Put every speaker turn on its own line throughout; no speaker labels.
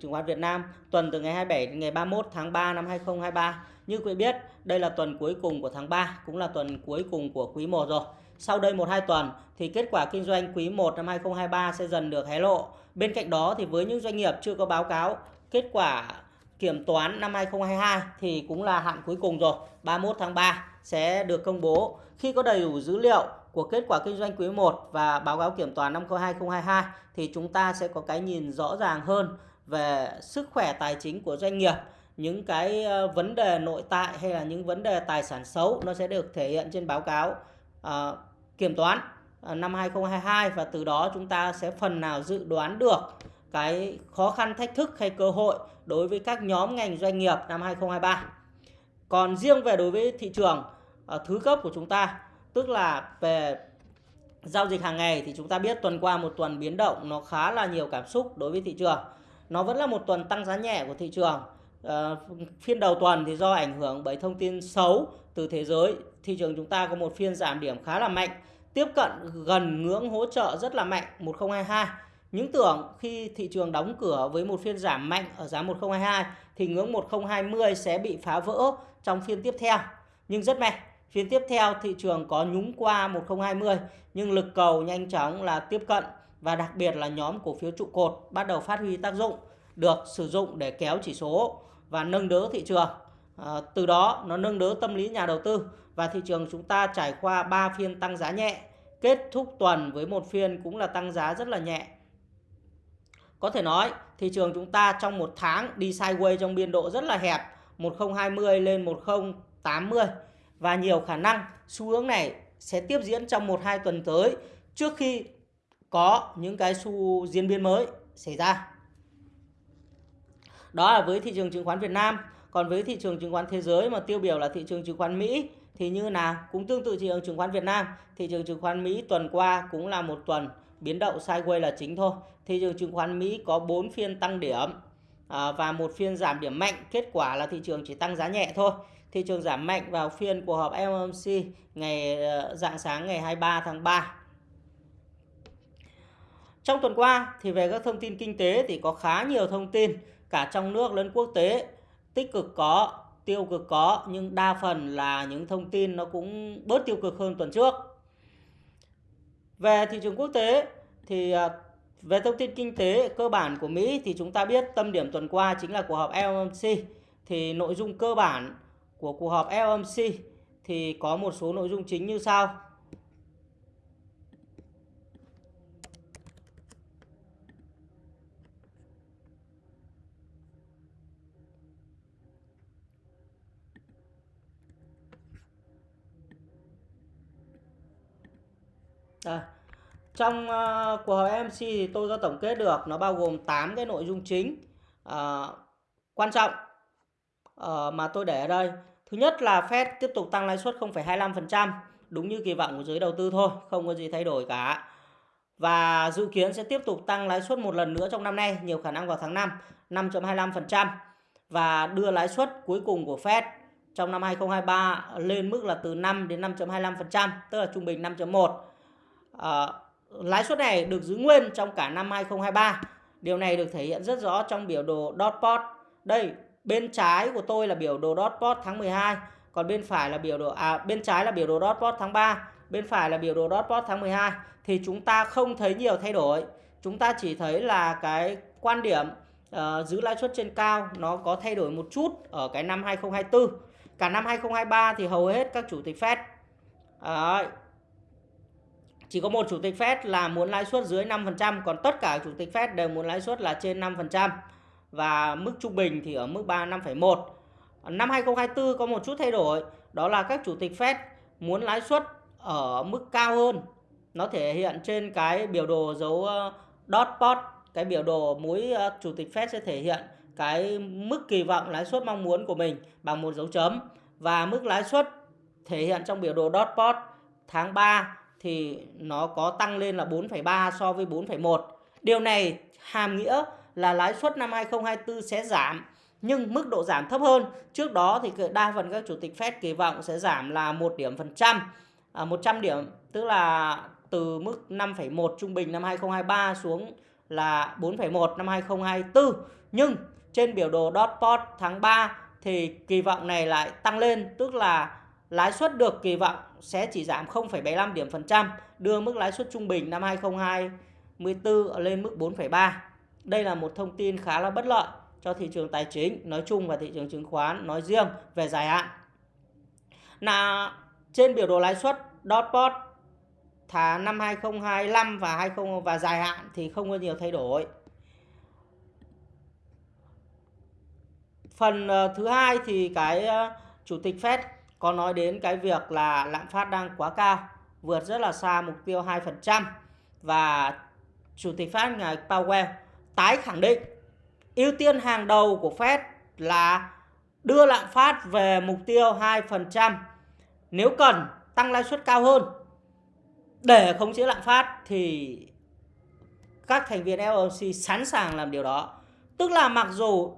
chứng khoán Việt Nam tuần từ ngày 27 đến ngày 31 tháng 3 năm 2023. Như quý biết, đây là tuần cuối cùng của tháng 3, cũng là tuần cuối cùng của quý 1 rồi. Sau đây 1-2 tuần thì kết quả kinh doanh quý 1 năm 2023 sẽ dần được hé lộ. Bên cạnh đó thì với những doanh nghiệp chưa có báo cáo kết quả kiểm toán năm 2022 thì cũng là hạn cuối cùng rồi, 31 tháng 3 sẽ được công bố. Khi có đầy đủ dữ liệu của kết quả kinh doanh quý 1 và báo cáo kiểm toán năm 2022 thì chúng ta sẽ có cái nhìn rõ ràng hơn về sức khỏe tài chính của doanh nghiệp những cái ờ, vấn đề nội tại hay là những vấn đề tài sản xấu nó sẽ được thể hiện trên báo cáo à, kiểm toán ờ, năm 2022 và từ đó chúng ta sẽ phần nào dự đoán được cái khó khăn thách thức hay cơ hội đối với các nhóm ngành doanh nghiệp năm 2023. Còn riêng về đối với thị trường thứ cấp của chúng ta tức là về giao dịch hàng ngày thì chúng ta biết tuần qua một tuần biến động nó khá là nhiều cảm xúc đối với thị trường nó vẫn là một tuần tăng giá nhẹ của thị trường. À, phiên đầu tuần thì do ảnh hưởng bởi thông tin xấu từ thế giới. Thị trường chúng ta có một phiên giảm điểm khá là mạnh tiếp cận gần ngưỡng hỗ trợ rất là mạnh 1022 những tưởng khi thị trường đóng cửa với một phiên giảm mạnh ở giá 1022 thì ngưỡng 1020 sẽ bị phá vỡ trong phiên tiếp theo. Nhưng rất may phiên tiếp theo thị trường có nhúng qua 1020 nhưng lực cầu nhanh chóng là tiếp cận và đặc biệt là nhóm cổ phiếu trụ cột bắt đầu phát huy tác dụng được sử dụng để kéo chỉ số và nâng đỡ thị trường. À, từ đó nó nâng đỡ tâm lý nhà đầu tư và thị trường chúng ta trải qua 3 phiên tăng giá nhẹ, kết thúc tuần với một phiên cũng là tăng giá rất là nhẹ. Có thể nói thị trường chúng ta trong một tháng đi sideways trong biên độ rất là hẹp 1020 lên 1080 và nhiều khả năng xu hướng này sẽ tiếp diễn trong 1-2 tuần tới trước khi có những cái xu diễn biến mới xảy ra. Đó là với thị trường chứng khoán Việt Nam. Còn với thị trường chứng khoán thế giới mà tiêu biểu là thị trường chứng khoán Mỹ thì như nào? Cũng tương tự thị trường chứng khoán Việt Nam. Thị trường chứng khoán Mỹ tuần qua cũng là một tuần biến động sideways là chính thôi. Thị trường chứng khoán Mỹ có 4 phiên tăng điểm à, và một phiên giảm điểm mạnh. Kết quả là thị trường chỉ tăng giá nhẹ thôi. Thị trường giảm mạnh vào phiên cuộc họp FOMC ngày ờ, dạng sáng ngày 23 tháng 3 trong tuần qua thì về các thông tin kinh tế thì có khá nhiều thông tin cả trong nước lẫn quốc tế tích cực có, tiêu cực có nhưng đa phần là những thông tin nó cũng bớt tiêu cực hơn tuần trước. Về thị trường quốc tế thì à, về thông tin kinh tế cơ bản của Mỹ thì chúng ta biết tâm điểm tuần qua chính là cuộc họp FOMC thì nội dung cơ bản của cuộc họp FOMC thì có một số nội dung chính như sau. Đây. Trong uh, cuộc họp MC thì tôi có tổng kết được nó bao gồm 8 cái nội dung chính uh, quan trọng uh, mà tôi để ở đây. Thứ nhất là Fed tiếp tục tăng lãi suất 0,25%, đúng như kỳ vọng của giới đầu tư thôi, không có gì thay đổi cả. Và dự kiến sẽ tiếp tục tăng lãi suất một lần nữa trong năm nay, nhiều khả năng vào tháng 5, 5.25% và đưa lãi suất cuối cùng của Fed trong năm 2023 lên mức là từ 5 đến 5.25%, tức là trung bình 5.1 Ờ, lãi suất này được giữ nguyên trong cả năm 2023. Điều này được thể hiện rất rõ trong biểu đồ dot plot. Đây, bên trái của tôi là biểu đồ dot plot tháng 12, còn bên phải là biểu đồ à bên trái là biểu đồ dot plot tháng 3, bên phải là biểu đồ dot plot tháng 12 thì chúng ta không thấy nhiều thay đổi. Chúng ta chỉ thấy là cái quan điểm uh, giữ lãi suất trên cao nó có thay đổi một chút ở cái năm 2024. Cả năm 2023 thì hầu hết các chủ tịch Fed uh, chỉ có một chủ tịch Fed là muốn lãi suất dưới 5%, còn tất cả chủ tịch Fed đều muốn lãi suất là trên 5% và mức trung bình thì ở mức 3 5,1. Năm 2024 có một chút thay đổi, đó là các chủ tịch Fed muốn lãi suất ở mức cao hơn. Nó thể hiện trên cái biểu đồ dấu ờ, dot plot, cái biểu đồ mỗi ờ, chủ tịch Fed sẽ thể hiện cái mức kỳ vọng lãi suất mong muốn của mình bằng một dấu chấm và mức lãi suất thể hiện trong biểu đồ dot plot tháng 3 thì nó có tăng lên là 4,3 so với 4,1. Điều này hàm nghĩa là lãi suất năm 2024 sẽ giảm nhưng mức độ giảm thấp hơn. Trước đó thì đa phần các chủ tịch Fed kỳ vọng sẽ giảm là 1 điểm phần trăm, à, 100 điểm tức là từ mức 5,1 trung bình năm 2023 xuống là 4,1 năm 2024. Nhưng trên biểu đồ Dotpot tháng 3 thì kỳ vọng này lại tăng lên, tức là lãi suất được kỳ vọng sẽ chỉ giảm 0,75 điểm phần trăm, đưa mức lãi suất trung bình năm 2024 lên mức 4,3. Đây là một thông tin khá là bất lợi cho thị trường tài chính nói chung và thị trường chứng khoán nói riêng về dài hạn. Là trên biểu đồ lãi suất dot plot tháng năm 2025 và 20 và dài hạn thì không có nhiều thay đổi. Phần ờ, thứ hai thì cái ờ, chủ tịch Fed có nói đến cái việc là lạm phát đang quá cao, vượt rất là xa mục tiêu 2% và chủ tịch Fed ngài Powell tái khẳng định ưu tiên hàng đầu của Fed là đưa lạm phát về mục tiêu 2%. Nếu cần tăng lãi suất cao hơn để khống chế lạm phát thì các thành viên FOMC sẵn sàng làm điều đó. Tức là mặc dù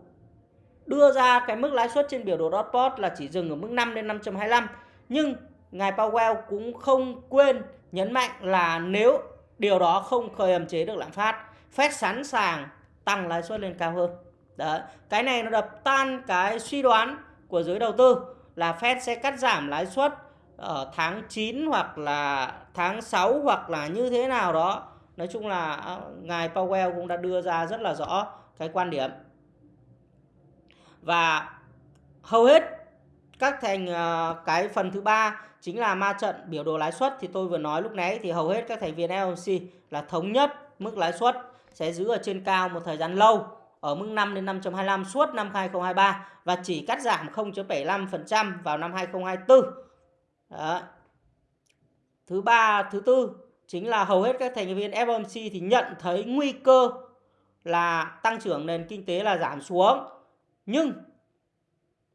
đưa ra cái mức lãi suất trên biểu đồ dot plot là chỉ dừng ở mức 5 đến 5.25 nhưng ngài Powell cũng không quên nhấn mạnh là nếu điều đó không khơi ẩm chế được lạm phát, Fed sẵn sàng tăng lãi suất lên cao hơn. Đấy, cái này nó đập tan cái suy đoán của giới đầu tư là Fed sẽ cắt giảm lãi suất ở tháng 9 hoặc là tháng 6 hoặc là như thế nào đó. Nói chung là ờ, ngài Powell cũng đã đưa ra rất là rõ cái quan điểm. Và hầu hết các thành ờ, cái phần thứ ba chính là ma trận biểu đồ lãi suất thì tôi vừa nói lúc nãy thì hầu hết các thành viên FOMC là thống nhất mức lãi suất sẽ giữ ở trên cao một thời gian lâu ở mức 5 đến 5.25 suốt năm 2023 và chỉ cắt giảm 0.75% vào năm 2024. Đó. Thứ ba, thứ tư chính là hầu hết các thành viên FOMC thì nhận thấy nguy cơ là tăng trưởng nền kinh tế là giảm xuống. Nhưng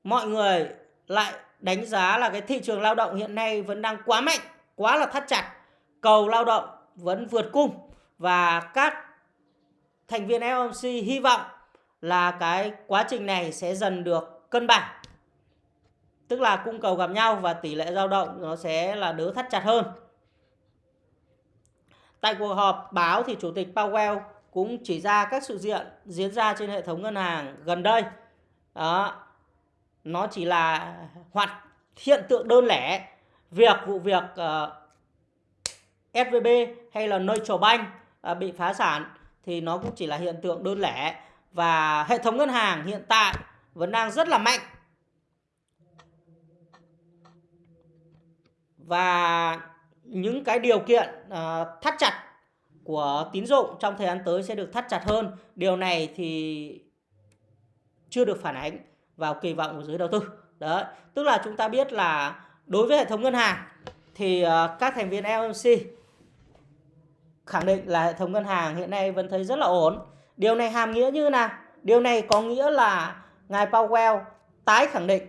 mọi người lại đánh giá là cái thị trường lao động hiện nay vẫn đang quá mạnh, quá là thắt chặt. Cầu lao động vẫn vượt cung và các thành viên FOMC hy vọng là cái quá trình này sẽ dần được cân bằng. Tức là cung cầu gặp nhau và tỷ lệ dao động nó sẽ là đỡ thắt chặt hơn. Tại cuộc họp báo thì Chủ tịch Powell cũng chỉ ra các sự kiện diễn ra trên hệ thống ngân hàng gần đây. Đó. Nó chỉ là hoạt hiện tượng đơn lẻ. Việc vụ việc ờ, uh, SVB hay là Deutsche Bank uh, bị phá sản thì nó cũng chỉ là hiện tượng đơn lẻ và hệ thống ngân hàng hiện tại vẫn đang rất là mạnh và những cái điều kiện uh, thắt chặt của tín dụng trong thời gian tới sẽ được thắt chặt hơn điều này thì chưa được phản ánh vào kỳ vọng của giới đầu tư đó tức là chúng ta biết là đối với hệ thống ngân hàng thì ờ, các thành viên LMC khẳng định là hệ thống ngân hàng hiện nay vẫn thấy rất là ổn. Điều này hàm nghĩa như nào? Điều này có nghĩa là ngài Powell tái khẳng định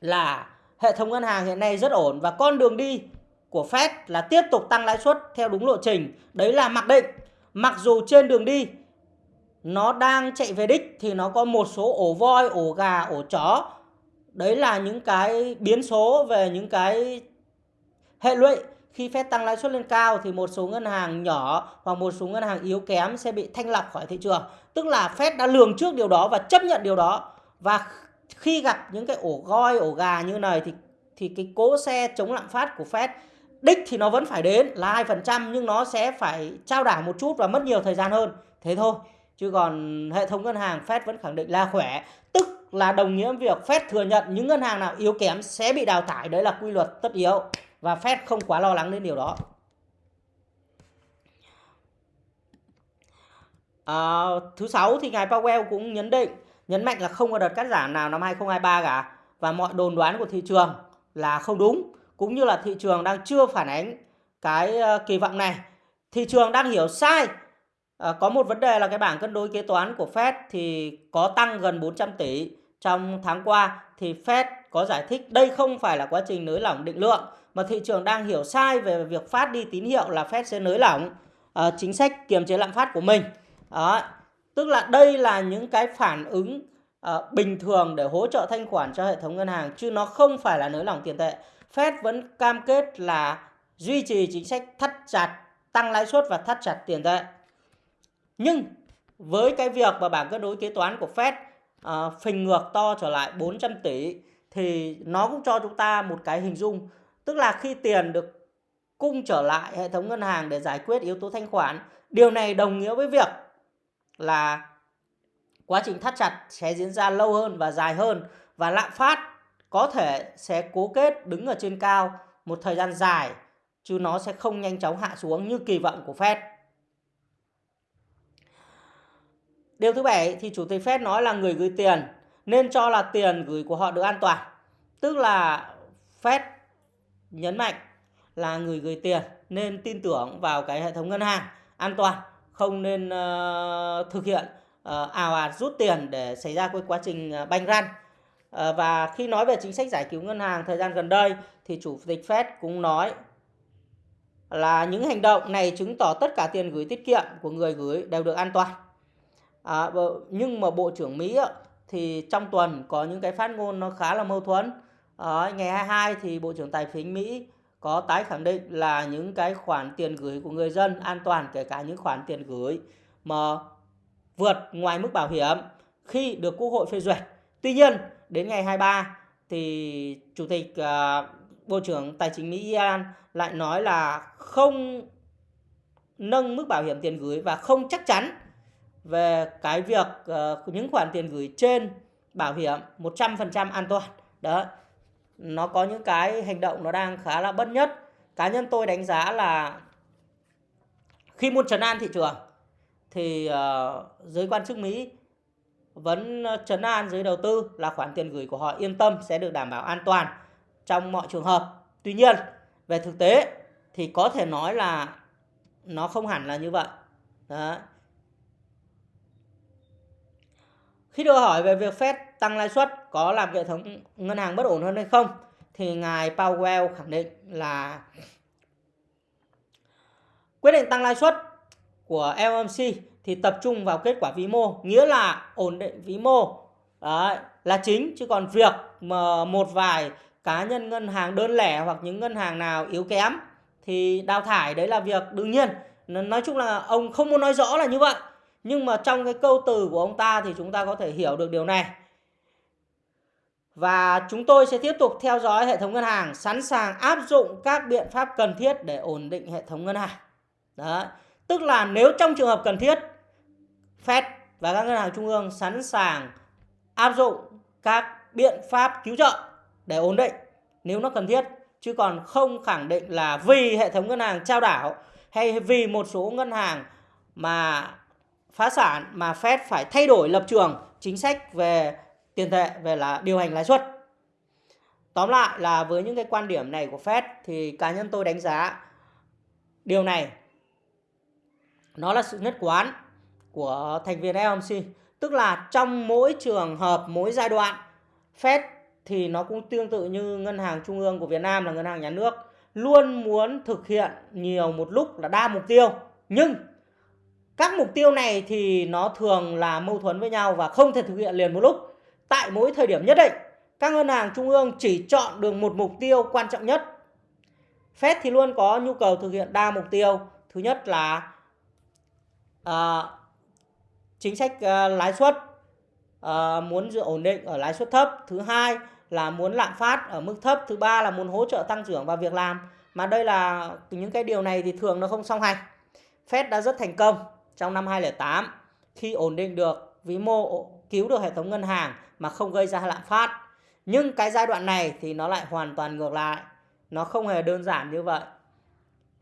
là hệ thống ngân hàng hiện nay rất ổn và con đường đi của Fed là tiếp tục tăng lãi suất theo đúng lộ trình. Đấy là mặc định. Mặc dù trên đường đi nó đang chạy về đích thì nó có một số ổ voi, ổ gà, ổ chó. Đấy là những cái biến số về những cái hệ lụy khi phép tăng lãi suất lên cao thì một số ngân hàng nhỏ hoặc một số ngân hàng yếu kém sẽ bị thanh lọc khỏi thị trường. Tức là Fed đã lường trước điều đó và chấp nhận điều đó. Và khi gặp những cái ổ goi, ổ gà như này thì thì cái cố xe chống lạm phát của Fed đích thì nó vẫn phải đến là 2% nhưng nó sẽ phải trao đảo một chút và mất nhiều thời gian hơn. Thế thôi. Chứ còn hệ thống ngân hàng Fed vẫn khẳng định là khỏe. Tức là đồng nghĩa việc Fed thừa nhận những ngân hàng nào yếu kém sẽ bị đào thải. Đấy là quy luật tất yếu và Fed không quá lo lắng đến điều đó. À, thứ sáu thì ngài Powell cũng nhấn định nhấn mạnh là không có đợt cắt giảm nào năm 2023 cả và mọi đồn đoán của thị trường là không đúng cũng như là thị trường đang chưa phản ánh cái ờ, kỳ vọng này. Thị trường đang hiểu sai. À, có một vấn đề là cái bảng cân đối kế toán của Fed thì có tăng gần 400 tỷ trong tháng qua thì Fed có giải thích đây không phải là quá trình nới lỏng định lượng mà thị trường đang hiểu sai về việc phát đi tín hiệu là Fed sẽ nới lỏng uh, chính sách kiềm chế lạm phát của mình. Đó. Tức là đây là những cái phản ứng uh, bình thường để hỗ trợ thanh khoản cho hệ thống ngân hàng chứ nó không phải là nới lỏng tiền tệ. Fed vẫn cam kết là duy trì chính sách thắt chặt tăng lãi suất và thắt chặt tiền tệ. Nhưng với cái việc mà bảng cân đối kế toán của Fed uh, phình ngược to trở lại 400 tỷ thì nó cũng cho chúng ta một cái hình dung tức là khi tiền được cung trở lại hệ thống ngân hàng để giải quyết yếu tố thanh khoản điều này đồng nghĩa với việc là quá trình thắt chặt sẽ diễn ra lâu hơn và dài hơn và lạm phát có thể sẽ cố kết đứng ở trên cao một thời gian dài chứ nó sẽ không nhanh chóng hạ xuống như kỳ vọng của Fed. Điều thứ bảy thì chủ tịch Fed nói là người gửi tiền nên cho là tiền gửi của họ được an toàn. Tức là Fed nhấn mạnh là người gửi tiền nên tin tưởng vào cái hệ thống ngân hàng an toàn, không nên uh, thực hiện ờ, uh, ảo ạt rút tiền để xảy ra cái quá trình uh, banh răn. Uh, và khi nói về chính sách giải cứu ngân hàng thời gian gần đây thì chủ tịch Fed cũng nói là những hành động này chứng tỏ tất cả tiền gửi tiết kiệm của người gửi đều được an toàn. À, nhưng mà Bộ trưởng Mỹ thì trong tuần có những cái phát ngôn nó khá là mâu thuẫn. À, ngày 22 thì Bộ trưởng Tài chính Mỹ có tái khẳng định là những cái khoản tiền gửi của người dân an toàn kể cả những khoản tiền gửi mà vượt ngoài mức bảo hiểm khi được Quốc hội phê duyệt. Tuy nhiên, đến ngày 23 thì Chủ tịch uh, Bộ trưởng Tài chính Mỹ Ian lại nói là không nâng mức bảo hiểm tiền gửi và không chắc chắn về cái việc uh, những khoản tiền gửi trên bảo hiểm 100% an toàn. Đó. Nó có những cái hành động nó đang khá là bất nhất. Cá nhân tôi đánh giá là khi muốn trấn an thị trường thì uh, giới quan chức Mỹ vẫn ờ, trấn an giới đầu tư là khoản tiền gửi của họ yên tâm sẽ được đảm bảo an toàn trong mọi trường hợp. Tuy nhiên, về thực tế thì có thể nói là nó không hẳn là như vậy. Đó. Khi được hỏi về việc Fed tăng lãi suất có làm hệ thống ngân hàng bất ổn hơn hay không thì ngài Powell khẳng định là quyết định tăng lãi suất của FOMC thì tập trung vào kết quả vĩ mô, nghĩa là ổn định vĩ mô Đấy, là chính chứ còn việc mà một vài cá nhân ngân hàng đơn lẻ hoặc những ngân hàng nào yếu kém thì đào thải đấy là việc đương nhiên. Nói chung là ông không muốn nói rõ là như vậy. Nhưng mà trong cái câu từ của ông ta thì chúng ta có thể hiểu được điều này. Và chúng tôi sẽ tiếp tục theo dõi hệ thống ngân hàng, sẵn sàng áp dụng các biện pháp cần thiết để ổn định hệ thống ngân hàng. Đó. Tức là nếu trong trường hợp cần thiết, Fed và các ngân hàng trung ương sẵn sàng áp dụng các biện pháp cứu trợ để ổn định nếu nó cần thiết chứ còn không khẳng định là vì hệ thống ngân hàng trao đảo hay vì một số ngân hàng mà phá sản mà Fed phải thay đổi lập trường chính sách về tiền tệ về là điều hành lãi suất. Tóm lại là với những cái quan điểm này của Fed thì cá nhân tôi đánh giá điều này nó là sự nhất quán của thành viên FOMC, tức là trong mỗi trường hợp, mỗi giai đoạn Fed thì nó cũng tương tự như ngân hàng trung ương của Việt Nam là ngân hàng nhà nước luôn muốn thực hiện nhiều một lúc là đa mục tiêu nhưng các mục tiêu này thì nó thường là mâu thuẫn với nhau và không thể thực hiện liền một lúc. Tại mỗi thời điểm nhất định các ngân hàng trung ương chỉ chọn được một mục tiêu quan trọng nhất. Fed thì luôn có nhu cầu thực hiện đa mục tiêu. Thứ nhất là uh, chính sách uh, lãi suất uh, muốn giữ ổn định ở lãi suất thấp. Thứ hai là muốn lạm phát ở mức thấp. Thứ ba là muốn hỗ trợ tăng trưởng và việc làm. Mà đây là những cái điều này thì thường nó không song hành. Fed đã rất thành công trong năm 2008 khi ổn định được, vĩ mô cứu được hệ thống ngân hàng mà không gây ra lạm phát. Nhưng cái giai đoạn này thì nó lại hoàn toàn ngược lại. Nó không hề đơn giản như vậy.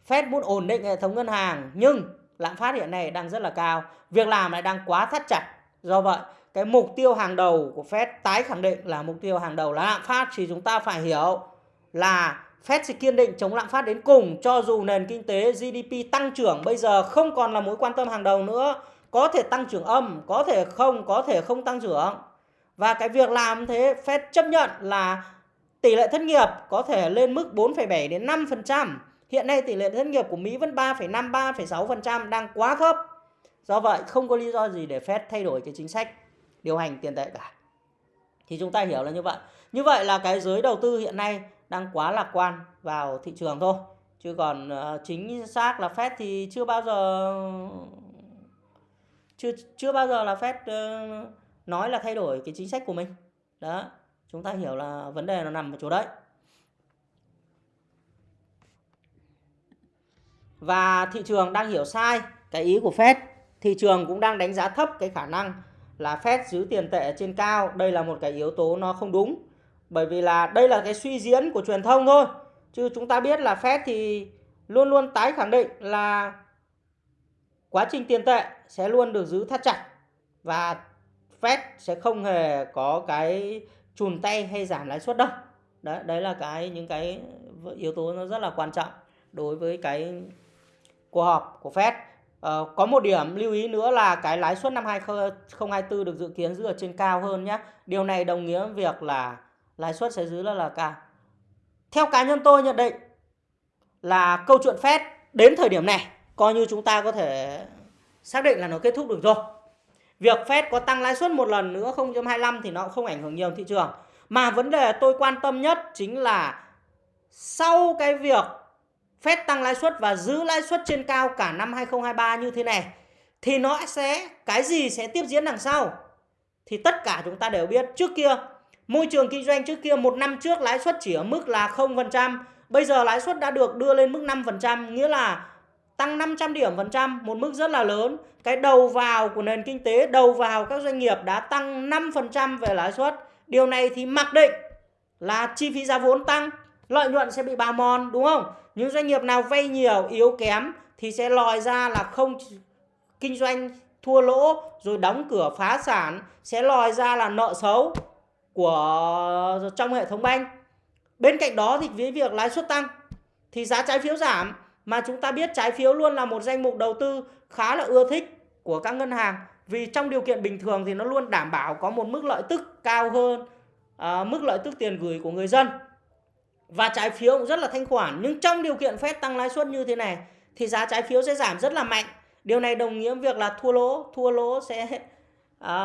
Fed muốn ổn định hệ thống ngân hàng, nhưng lạm phát hiện nay đang rất là cao. Việc làm lại đang quá thắt chặt. Do vậy, cái mục tiêu hàng đầu của Fed tái khẳng định là mục tiêu hàng đầu là lạm phát. Thì chúng ta phải hiểu là Fed sẽ kiên định chống lạm phát đến cùng cho dù nền kinh tế GDP tăng trưởng bây giờ không còn là mối quan tâm hàng đầu nữa có thể tăng trưởng âm có thể không có thể không tăng trưởng và cái việc làm thế Fed chấp nhận là tỷ lệ thất nghiệp có thể lên mức 4,7 đến 5%. Hiện nay tỷ lệ thất nghiệp của Mỹ vẫn 3,5 3,6% đang quá thấp. Do vậy không có lý do gì để Fed thay đổi cái chính sách điều hành tiền tệ cả thì chúng ta hiểu là như vậy như vậy là cái giới đầu tư hiện nay đang quá lạc quan vào thị trường thôi. Chứ còn ờ, chính xác là Fed thì chưa bao giờ, chưa chưa bao giờ là Fed ờ, nói là thay đổi cái chính sách của mình. Đó, chúng ta hiểu là vấn đề nó nằm ở chỗ đấy. Và thị trường đang hiểu sai cái ý của Fed. Thị trường cũng đang đánh giá thấp cái khả năng là Fed giữ tiền tệ trên cao. Đây là một cái yếu tố nó không đúng bởi vì là đây là cái suy diễn của truyền thông thôi. Chứ chúng ta biết là Fed thì luôn luôn tái khẳng định là quá trình tiền tệ sẽ luôn được giữ thắt chặt và Fed sẽ không hề có cái chùn tay hay giảm lãi suất đâu. Đấy đấy là cái những cái yếu tố nó rất là quan trọng đối với cái cuộc họp của Fed. Ờ, có một điểm lưu ý nữa là cái lãi suất năm 2024 được dự kiến giữ ở trên cao hơn nhé. Điều này đồng nghĩa việc là lãi suất sẽ giữ là là cao. Theo cá nhân tôi nhận định là câu chuyện Fed đến thời điểm này coi như chúng ta có thể xác định là nó kết thúc được rồi. Việc Fed có tăng lãi suất một lần nữa 0.25 thì nó cũng không ảnh hưởng nhiều thị trường. Mà vấn đề tôi quan tâm nhất chính là sau cái việc Fed tăng lãi suất và giữ lãi suất trên cao cả năm 2023 như thế này, thì nó sẽ, cái gì sẽ tiếp diễn đằng sau? Thì tất cả chúng ta đều biết trước kia môi trường kinh doanh trước kia một năm trước lãi suất chỉ ở mức là 0%, bây giờ lãi suất đã được đưa lên mức 5%, nghĩa là tăng 500 điểm phần trăm, một mức rất là lớn. Cái đầu vào của nền kinh tế, đầu vào các doanh nghiệp đã tăng 5% về lãi suất. Điều này thì mặc định là chi phí giá vốn tăng, lợi nhuận sẽ bị bào mòn đúng không? Những doanh nghiệp nào vay nhiều, yếu kém thì sẽ lòi ra là không kinh doanh thua lỗ rồi đóng cửa phá sản sẽ lòi ra là nợ xấu của trong hệ thống banh. Bên cạnh đó thì với việc lãi suất tăng thì giá trái phiếu giảm mà chúng ta biết trái phiếu luôn là một danh mục đầu tư khá là ưa thích của các ngân hàng. Vì trong điều kiện bình thường thì nó luôn đảm bảo có một mức lợi tức cao hơn à, mức lợi tức tiền gửi của người dân. Và trái phiếu cũng rất là thanh khoản nhưng trong điều kiện phép tăng lãi suất như thế này thì giá trái phiếu sẽ giảm rất là mạnh. Điều này đồng nghĩa việc là thua lỗ thua lỗ sẽ à,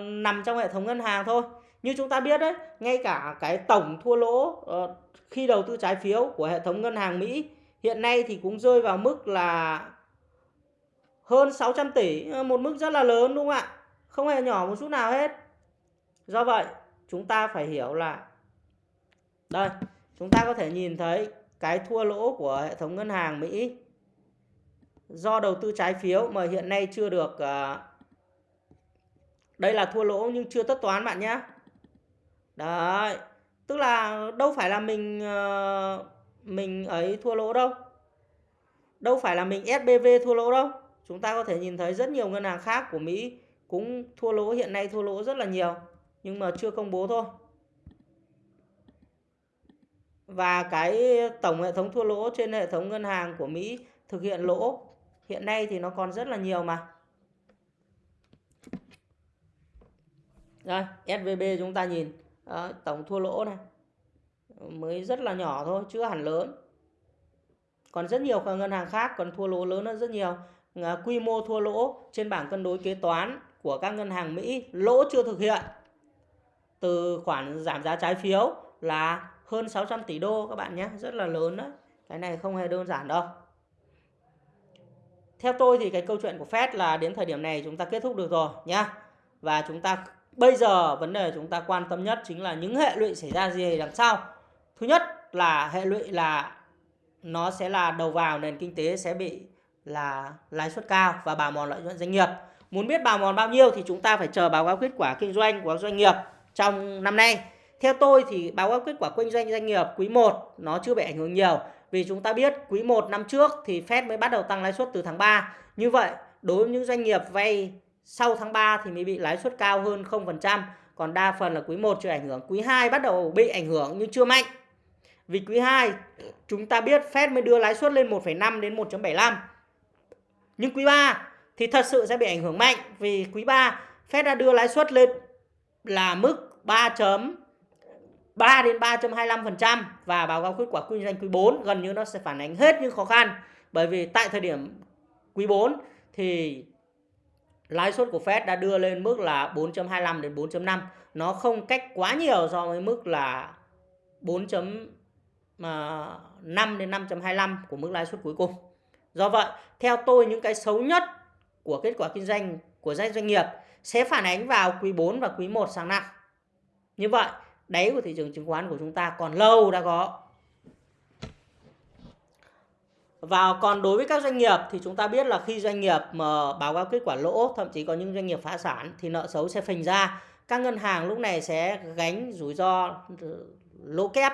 nằm trong hệ thống ngân hàng thôi như chúng ta biết đấy, ngay cả cái tổng thua lỗ ờ, khi đầu tư trái phiếu của hệ thống ngân hàng Mỹ, hiện nay thì cũng rơi vào mức là hơn 600 tỷ ờ, một mức rất là lớn, đúng không ạ? Không hề nhỏ một chút nào hết. Do vậy, chúng ta phải hiểu là, đây, chúng ta có thể nhìn thấy cái thua lỗ của hệ thống ngân hàng Mỹ do đầu tư trái phiếu mà hiện nay chưa được ờ, đây là thua lỗ nhưng chưa tất toán bạn nhé đấy tức là đâu phải là mình ờ, mình ấy thua lỗ đâu. Đâu phải là mình SBV thua lỗ đâu. Chúng ta có thể nhìn thấy rất nhiều ngân hàng khác của Mỹ cũng thua lỗ hiện nay thua lỗ rất là nhiều nhưng mà chưa công bố thôi. Và cái tổng hệ thống thua lỗ trên hệ thống ngân hàng của Mỹ thực hiện lỗ hiện nay thì nó còn rất là nhiều mà. Đây, SVB chúng ta nhìn đó, tổng thua lỗ này. Mới rất là nhỏ thôi, chưa hẳn lớn. Còn rất nhiều ngân hàng khác còn thua lỗ lớn hơn rất nhiều. Quy mô thua lỗ trên bảng cân đối kế toán của các ngân hàng Mỹ lỗ chưa thực hiện. Từ khoản giảm giá trái phiếu là hơn 600 tỷ đô các bạn nhé rất là lớn đấy. Cái này không hề đơn giản đâu. Theo tôi thì cái câu chuyện của Fed là đến thời điểm này chúng ta kết thúc được rồi nhá. Và chúng ta bây giờ vấn đề chúng ta quan tâm nhất chính là những hệ lụy xảy ra gì đằng sau thứ nhất là hệ lụy là nó sẽ là đầu vào nền kinh tế sẽ bị là lãi suất cao và bào mòn lợi nhuận doanh nghiệp. Muốn biết bào mòn bao nhiêu thì chúng ta phải chờ báo cáo kết quả kinh doanh của doanh nghiệp trong năm nay. Theo tôi thì báo cáo kết quả kinh doanh doanh nghiệp quý 1 nó chưa bị ảnh hưởng nhiều. Vì chúng ta biết quý 1 năm trước thì Fed mới bắt đầu tăng lãi suất từ tháng 3. Như vậy, đối với những doanh nghiệp vay sau tháng 3 thì mới bị lãi suất cao hơn 0%, còn đa phần là quý 1 chưa ảnh hưởng. Quý 2 bắt đầu bị ảnh hưởng nhưng chưa mạnh. Vì quý 2 chúng ta biết Fed mới đưa lãi suất lên 1,5 đến 1.75. Nhưng quý 3 thì thật sự sẽ bị ảnh hưởng mạnh vì quý 3 Fed đã đưa lãi suất lên là mức 3 3 đến 3.25% và báo cáo kết quả kinh doanh quý 4 gần như nó sẽ phản ánh hết những khó khăn. Bởi vì tại thời điểm quý 4 thì lãi suất của Fed đã đưa lên mức là 4.25 đến 4.5. Nó không cách quá nhiều so với mức là 4.5 à, đến 5.25 của mức lãi suất cuối cùng. Do vậy, theo tôi những cái xấu nhất của kết quả kinh doanh của doanh nghiệp sẽ phản ánh vào quý 4 và quý 1 sáng năm. Như vậy, đáy của thị trường chứng khoán của chúng ta còn lâu đã có. Và còn đối với các doanh nghiệp thì chúng ta biết là khi doanh nghiệp mà báo cáo kết quả lỗ, thậm chí có những doanh nghiệp phá sản thì nợ xấu sẽ phình ra. Các ngân hàng lúc này sẽ gánh rủi ro ừ, lỗ kép,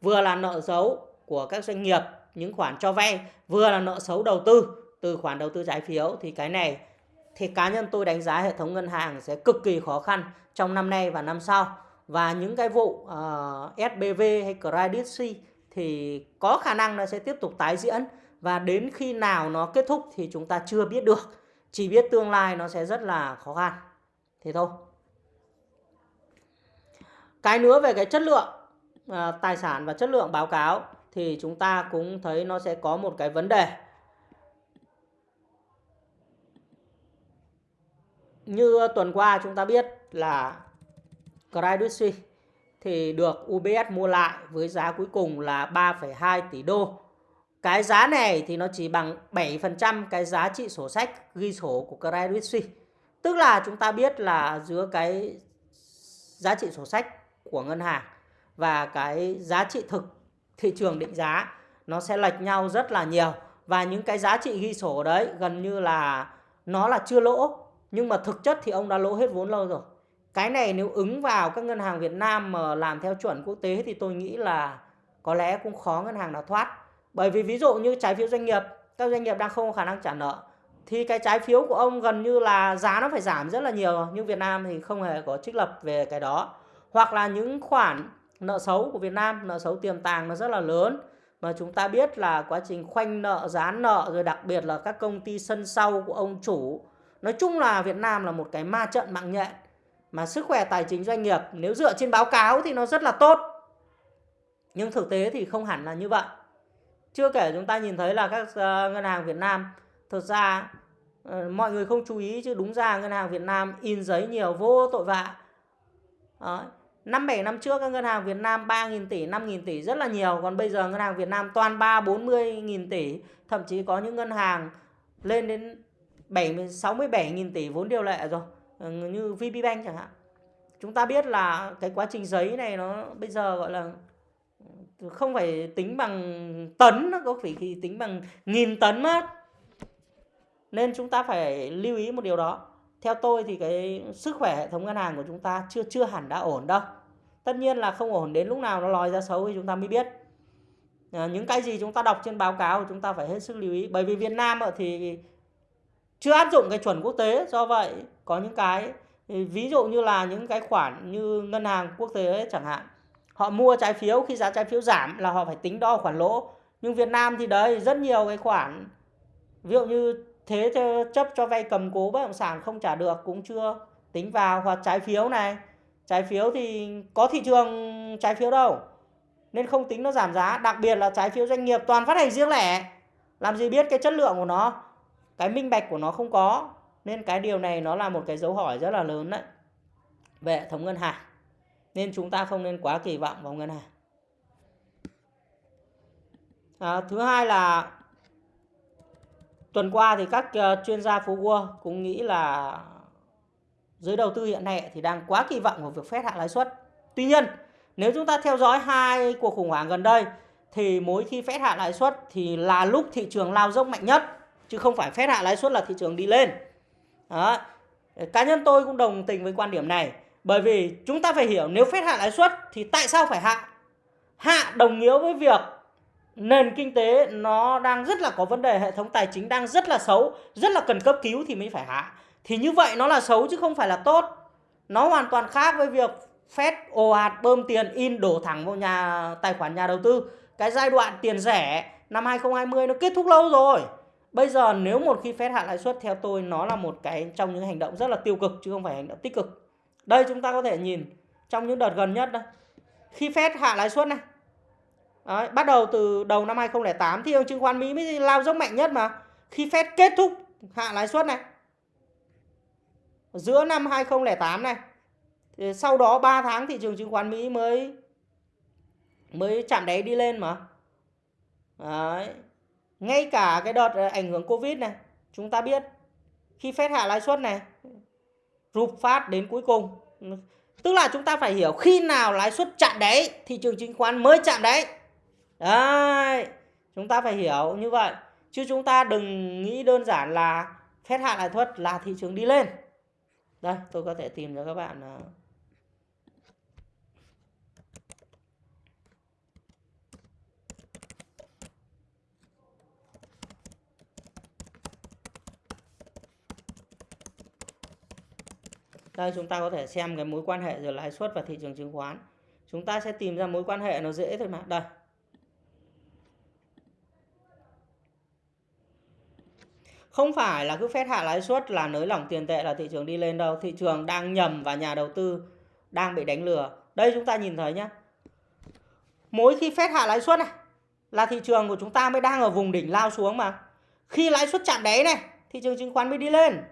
vừa là nợ xấu của các doanh nghiệp những khoản cho vay, vừa là nợ xấu đầu tư. Từ khoản đầu tư trái phiếu thì cái này thì cá nhân tôi đánh giá hệ thống ngân hàng sẽ cực kỳ khó khăn trong năm nay và năm sau. Và những cái vụ ờ, uh, SBV hay Credit C thì có khả năng nó sẽ tiếp tục tái diễn và đến khi nào nó kết thúc thì chúng ta chưa biết được. Chỉ biết tương lai nó sẽ rất là khó khăn. Thế thôi. Cái nữa về cái chất lượng à, tài sản và chất lượng báo cáo thì chúng ta cũng thấy nó sẽ có một cái vấn đề. Như tuần qua chúng ta biết là Credit Suisse thì được UBS mua lại với giá cuối cùng là 3,2 tỷ đô. Cái giá này thì nó chỉ bằng 7% cái giá trị sổ sách, ghi sổ của Credit Suisse. Tức là chúng ta biết là giữa cái giá trị sổ sách của ngân hàng và cái giá trị thực thị trường định giá, nó sẽ lệch nhau rất là nhiều. Và những cái giá trị ghi sổ đấy gần như là nó là chưa lỗ, nhưng mà thực chất thì ông đã lỗ hết vốn lâu rồi. Cái này nếu ứng vào các ngân hàng Việt Nam mà làm theo chuẩn quốc tế thì tôi nghĩ là có lẽ cũng khó ngân hàng nào thoát bởi vì ví dụ như trái phiếu doanh nghiệp, các doanh nghiệp đang không có khả năng trả nợ, thì cái trái phiếu của ông gần như là giá nó phải giảm rất là nhiều nhưng Việt Nam thì không hề có trích lập về cái đó. Hoặc là những khoản nợ xấu của Việt Nam, nợ xấu tiềm tàng nó rất là lớn. Mà chúng ta biết là quá trình khoanh nợ gián nợ, rồi đặc biệt là các công ty sân sau của ông chủ. Nói chung là Việt Nam là một cái ma trận mạng nhện. Mà sức khỏe tài chính doanh nghiệp, nếu dựa trên báo cáo thì nó rất là tốt. Nhưng thực tế thì không hẳn là như vậy chưa kể chúng ta nhìn thấy là các uh, ngân hàng Việt Nam thực ra uh, mọi người không chú ý chứ đúng ra ngân hàng Việt Nam in giấy nhiều vô tội vạ Đó. Năm 7 năm trước các ngân hàng Việt Nam 3.000 tỷ, 5.000 tỷ rất là nhiều Còn bây giờ ngân hàng Việt Nam toàn 3, 40.000 tỷ Thậm chí có những ngân hàng lên đến 67.000 tỷ vốn điều lệ rồi Như VPBank chẳng hạn Chúng ta biết là cái quá trình giấy này nó bây giờ gọi là không phải tính bằng tấn nó có phải tính bằng nghìn tấn mất nên chúng ta phải lưu ý một điều đó. Theo tôi thì cái sức khỏe hệ thống ngân hàng của chúng ta chưa chưa hẳn đã ổn đâu. Tất nhiên là không ổn đến lúc nào nó lòi ra xấu thì chúng ta mới biết. À, những cái gì chúng ta đọc trên báo cáo chúng ta phải hết sức lưu ý. Bởi vì Việt Nam thì chưa áp dụng cái chuẩn quốc tế do vậy có những cái ví dụ như là những cái khoản như ngân hàng quốc tế chẳng hạn họ mua trái phiếu, khi giá trái phiếu giảm là họ phải tính đo khoản lỗ. Nhưng Việt Nam thì đấy, rất nhiều cái khoản. Ví dụ như thế chấp cho vay cầm cố bất động sản không trả được, cũng chưa tính vào. Hoặc trái phiếu này, trái phiếu thì có thị trường trái phiếu đâu, nên không tính nó giảm giá. Đặc biệt là trái phiếu doanh nghiệp toàn phát hành riêng lẻ. Làm gì biết cái chất lượng của nó, cái minh bạch của nó không có. Nên cái điều này nó là một cái dấu hỏi rất là lớn đấy. Về hệ thống ngân hàng nên chúng ta không nên quá kỳ vọng vào ngân hàng à, thứ hai là tuần qua thì các uh, chuyên gia phú Wall cũng nghĩ là giới đầu tư hiện nay thì đang quá kỳ vọng vào việc phép hạ lãi suất. Tuy nhiên, nếu chúng ta theo dõi hai cuộc khủng hoảng gần đây thì mỗi khi phép hạ lãi suất thì là lúc thị trường lao dốc mạnh nhất chứ không phải phép hạ lãi suất là thị trường đi lên. Đó. Cá nhân tôi cũng đồng tình với quan điểm này bởi vì chúng ta phải hiểu nếu phép hạ lãi suất thì tại sao phải hạ? Hạ đồng nghĩa với việc nền kinh tế nó đang rất là có vấn đề, hệ thống tài chính đang rất là xấu, rất là cần cấp cứu thì mới phải hạ. Thì như vậy nó là xấu chứ không phải là tốt. Nó hoàn toàn khác với việc Fed ồ ạt bơm tiền in đổ thẳng vào nhà, tài khoản nhà đầu tư. Cái giai đoạn tiền rẻ năm 2020 nó kết thúc lâu rồi. Bây giờ nếu một khi Fed hạ lãi suất theo tôi, nó là một cái trong những hành động rất là tiêu cực chứ không phải hành động tích cực đây chúng ta có thể nhìn trong những đợt gần nhất đây khi Fed hạ lãi suất này Đấy, bắt đầu từ đầu năm 2008 thị trường chứng khoán Mỹ mới lao dốc mạnh nhất mà. Khi Fed kết thúc hạ lãi suất này. Giữa năm 2008 này. Thì sau đó 3 tháng thị trường chứng khoán Mỹ mới mới chạm đáy đi lên mà. Đấy. Ngay cả cái đợt ờ, ảnh hưởng Covid này, chúng ta biết khi phép hạ lãi suất này rụp phát đến cuối cùng. Tức là chúng ta phải hiểu khi nào lãi suất chạm đáy, thị trường chứng khoán mới chạm đáy. Đấy, chúng ta phải hiểu như vậy. Chứ chúng ta đừng nghĩ đơn giản là phép hạ lãi suất là thị trường đi lên. Đây, tôi có thể tìm cho các bạn à, Đây chúng ta có thể xem cái mối quan hệ giữa lãi suất và thị trường chứng khoán. Chúng ta sẽ tìm ra mối quan hệ nó dễ thôi mà. Đây. Không phải là cứ phép hạ lãi suất là nới lỏng tiền tệ là thị trường đi lên đâu. Thị trường đang nhầm và nhà đầu tư đang bị đánh lừa. Đây chúng ta nhìn thấy nhá. Mỗi khi phép hạ lãi suất này là thị trường của chúng ta mới đang ở vùng đỉnh lao xuống mà. Khi lãi suất chạm đáy này, thị trường chứng khoán mới đi lên.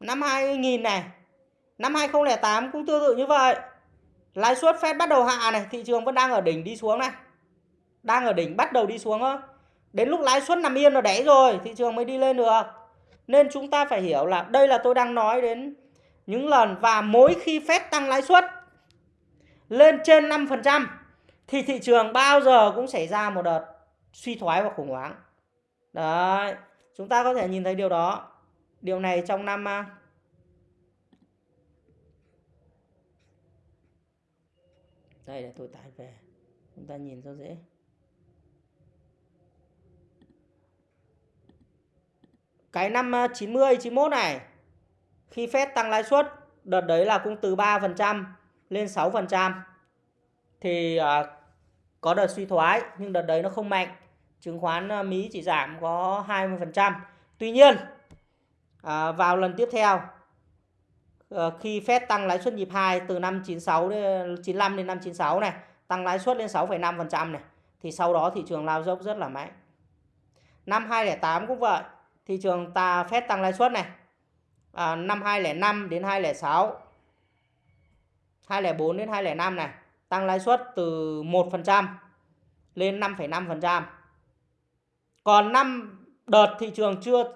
Năm 2000 này, Năm 2008 cũng tương tự như vậy. Lãi suất Fed bắt đầu hạ này, thị trường vẫn đang ở đỉnh đi xuống này. Đang ở đỉnh bắt đầu đi xuống thôi. Đến lúc lãi suất nằm yên ở đáy rồi, thị trường mới đi lên được. Nên chúng ta phải hiểu là đây là tôi đang nói đến những lần và mỗi khi Fed tăng lãi suất lên trên 5% thì thị trường bao giờ cũng xảy ra một đợt suy thoái và khủng hoảng. Đấy, chúng ta có thể nhìn thấy điều đó. Điều này trong năm à, đây là tôi tải về. Chúng ta nhìn cho dễ. Cái năm ờ, 90 91 này khi Fed tăng lãi suất đợt đấy là cũng từ 3% lên 6% thì uh, có đợt suy thoái nhưng đợt đấy nó không mạnh. Chứng khoán ờ, Mỹ chỉ giảm có 20% tuy nhiên uh, vào lần tiếp theo Ờ, khi Fed tăng lãi suất nhịp 2 từ năm 96 đến 95 đến năm 96 này, tăng lãi suất lên 6,5% này thì sau đó thị trường lao dốc rất là mạnh. Năm 2008 cũng vậy, thị trường ta Fed tăng lãi suất này. À, năm 2005 đến 2006 204 đến 205 này, tăng lãi suất từ 1% lên 5,5%. Còn năm đợt thị trường chưa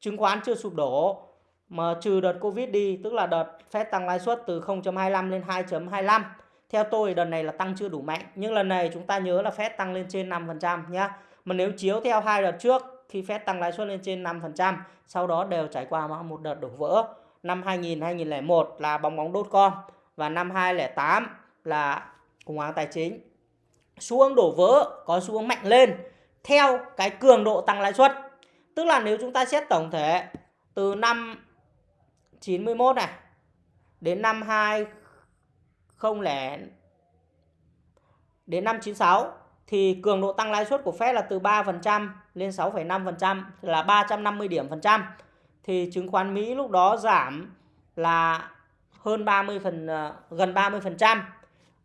chứng khoán chưa sụp đổ mà trừ đợt Covid đi, tức là đợt Fed tăng lãi suất từ 0.25 lên 2.25. Theo tôi đợt này là tăng chưa đủ mạnh, nhưng lần này chúng ta nhớ là Fed tăng lên trên 5% nhá. Mà nếu chiếu theo hai đợt trước khi Fed tăng lãi suất lên trên 5%, sau đó đều trải qua một đợt đổ vỡ. Năm 2000 2001 là bong bóng đốt con và năm 2008 là khủng hoảng tài chính. Xu đổ vỡ có xu hướng mạnh lên theo cái cường độ tăng lãi suất. Tức là nếu chúng ta xét tổng thể từ năm 91 này đến năm 20 đến năm 96 thì cường độ tăng lãi suất của Fed là từ 3% lên 6,5% là 350 điểm phần trăm. Thì chứng khoán Mỹ lúc đó giảm là hơn 30 phần ờ, gần 30%.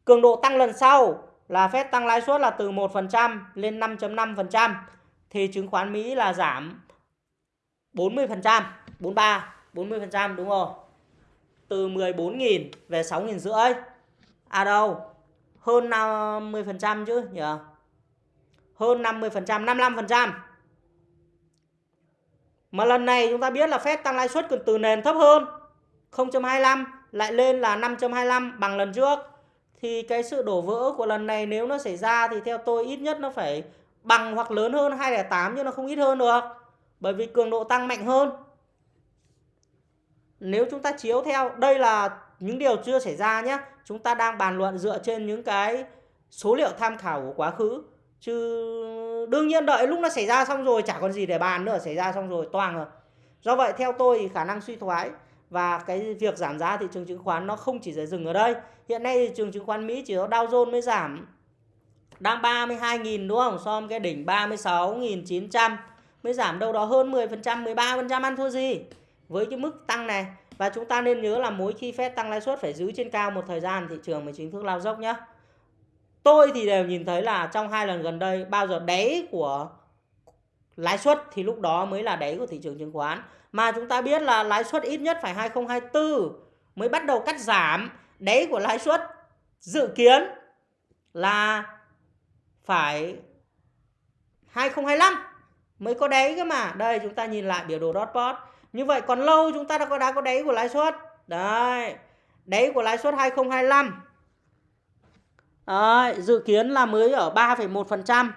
Cường độ tăng lần sau là Fed tăng lãi suất là từ 1% lên 5.5% thì chứng khoán Mỹ là giảm 40%, 43 40% đúng không? Từ 14.000 về 6.000 rưỡi. À đâu? Hơn 50% chứ nhỉ? Hơn 50%, 55%. Mà lần này chúng ta biết là Fed tăng lãi suất còn từ nền thấp hơn 0.25 lại lên là 5.25 bằng lần trước. Thì cái sự đổ vỡ của lần này nếu nó xảy ra thì theo tôi ít nhất nó phải bằng hoặc lớn hơn 208 nhưng nó không ít hơn được. Bởi vì cường độ tăng mạnh hơn nếu chúng ta chiếu theo, đây là những điều chưa xảy ra nhé. Chúng ta đang bàn luận dựa trên những cái số liệu tham khảo của quá khứ. Chứ đương nhiên đợi lúc nó xảy ra xong rồi, chả còn gì để bàn nữa, xảy ra xong rồi, toang rồi. Do vậy, theo tôi thì khả năng suy thoái và cái việc giảm giá thị trường chứng khoán nó không chỉ dừng ở đây. Hiện nay thị trường chứng khoán Mỹ chỉ có Dow Jones mới giảm, đang 32.000 đúng không? So với cái đỉnh 36.900 mới giảm đâu đó hơn 10% 13% ăn thua gì? Với cái mức tăng này, và chúng ta nên nhớ là mỗi khi Fed tăng lãi suất phải giữ trên cao một thời gian thị trường mới chính thức lao dốc nhé. Tôi thì đều nhìn thấy là trong hai lần gần đây, bao giờ đáy của lãi suất thì lúc đó mới là đáy của thị trường chứng khoán. Mà chúng ta biết là lãi suất ít nhất phải 2024 mới bắt đầu cắt giảm. Đáy của lãi suất dự kiến là phải 2025 mới có đáy cơ mà. Đây, chúng ta nhìn lại biểu đồ dot plot như vậy còn lâu chúng ta đã có đã có đáy của lãi suất. Đấy. Đáy của lãi suất 2025. Đấy, dự kiến là mới ở 3,1%.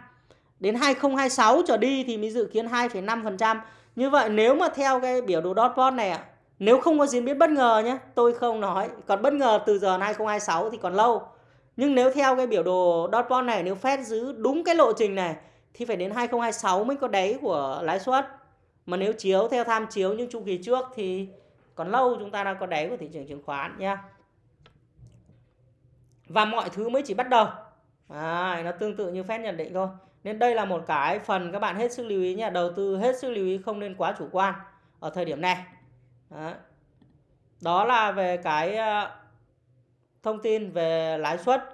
Đến 2026 trở đi thì mới dự kiến 2,5%. Như vậy nếu mà theo cái biểu đồ dot plot này ạ, nếu không có diễn biến bất ngờ nhé, tôi không nói. Còn bất ngờ từ giờ 2026 thì còn lâu. Nhưng nếu theo cái biểu đồ dot plot này, nếu Fed giữ đúng cái lộ trình này thì phải đến 2026 mới có đáy của lãi suất. Mà nếu chiếu theo tham chiếu những chu kỳ trước thì còn lâu chúng ta đã có đáy của thị trường chứng khoán nhé. Và mọi thứ mới chỉ bắt đầu. À, nó tương tự như phép nhận định thôi. Nên đây là một cái phần các bạn hết sức lưu ý nhé. Đầu tư hết sức lưu ý không nên quá chủ quan ở thời điểm này. Đó, Đó là về cái ờ, thông tin về lãi suất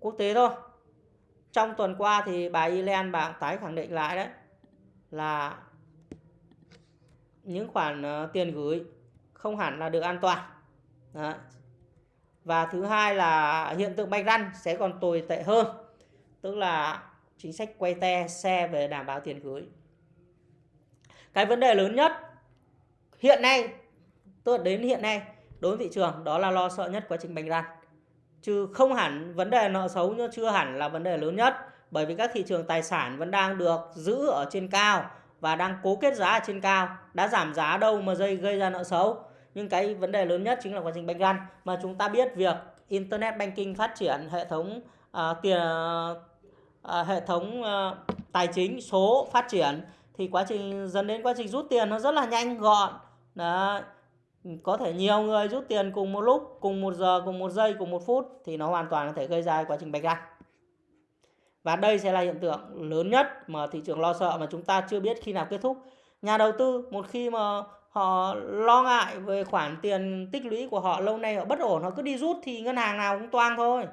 quốc tế thôi. Trong tuần qua thì bà Yellen bạn tái khẳng định lại đấy là những khoản ờ, tiền gửi không hẳn là được an toàn. Đấy. Và thứ hai là hiện tượng bạch răn sẽ còn tồi tệ hơn. Tức là chính sách quay te xe về đảm bảo tiền gửi. Cái vấn đề lớn nhất hiện nay, tôi đến hiện nay đối với thị trường đó là lo sợ nhất quá trình bành răn. Chứ không hẳn vấn đề nợ xấu nhưng chưa hẳn là vấn đề lớn nhất. Bởi vì các thị trường tài sản vẫn đang được giữ ở trên cao và đang cố kết giá ở trên cao. Đã giảm giá đâu mà dây gây ra nợ xấu. Nhưng cái vấn đề lớn nhất chính là quá trình bạch răn. Mà chúng ta biết việc Internet Banking phát triển hệ thống uh, tiền uh, hệ thống uh, tài chính số phát triển thì quá trình dẫn đến quá trình rút tiền nó rất là nhanh gọn đó có thể nhiều người rút tiền cùng một lúc cùng một giờ cùng một giây cùng một phút thì nó hoàn toàn có thể gây ra quá trình bạch răng và đây sẽ là hiện tượng lớn nhất mà thị trường lo sợ mà chúng ta chưa biết khi nào kết thúc. Nhà đầu tư, một khi mà họ lo ngại về khoản tiền tích lũy của họ lâu nay họ bất ổn, họ cứ đi rút thì ngân hàng nào cũng toang thôi.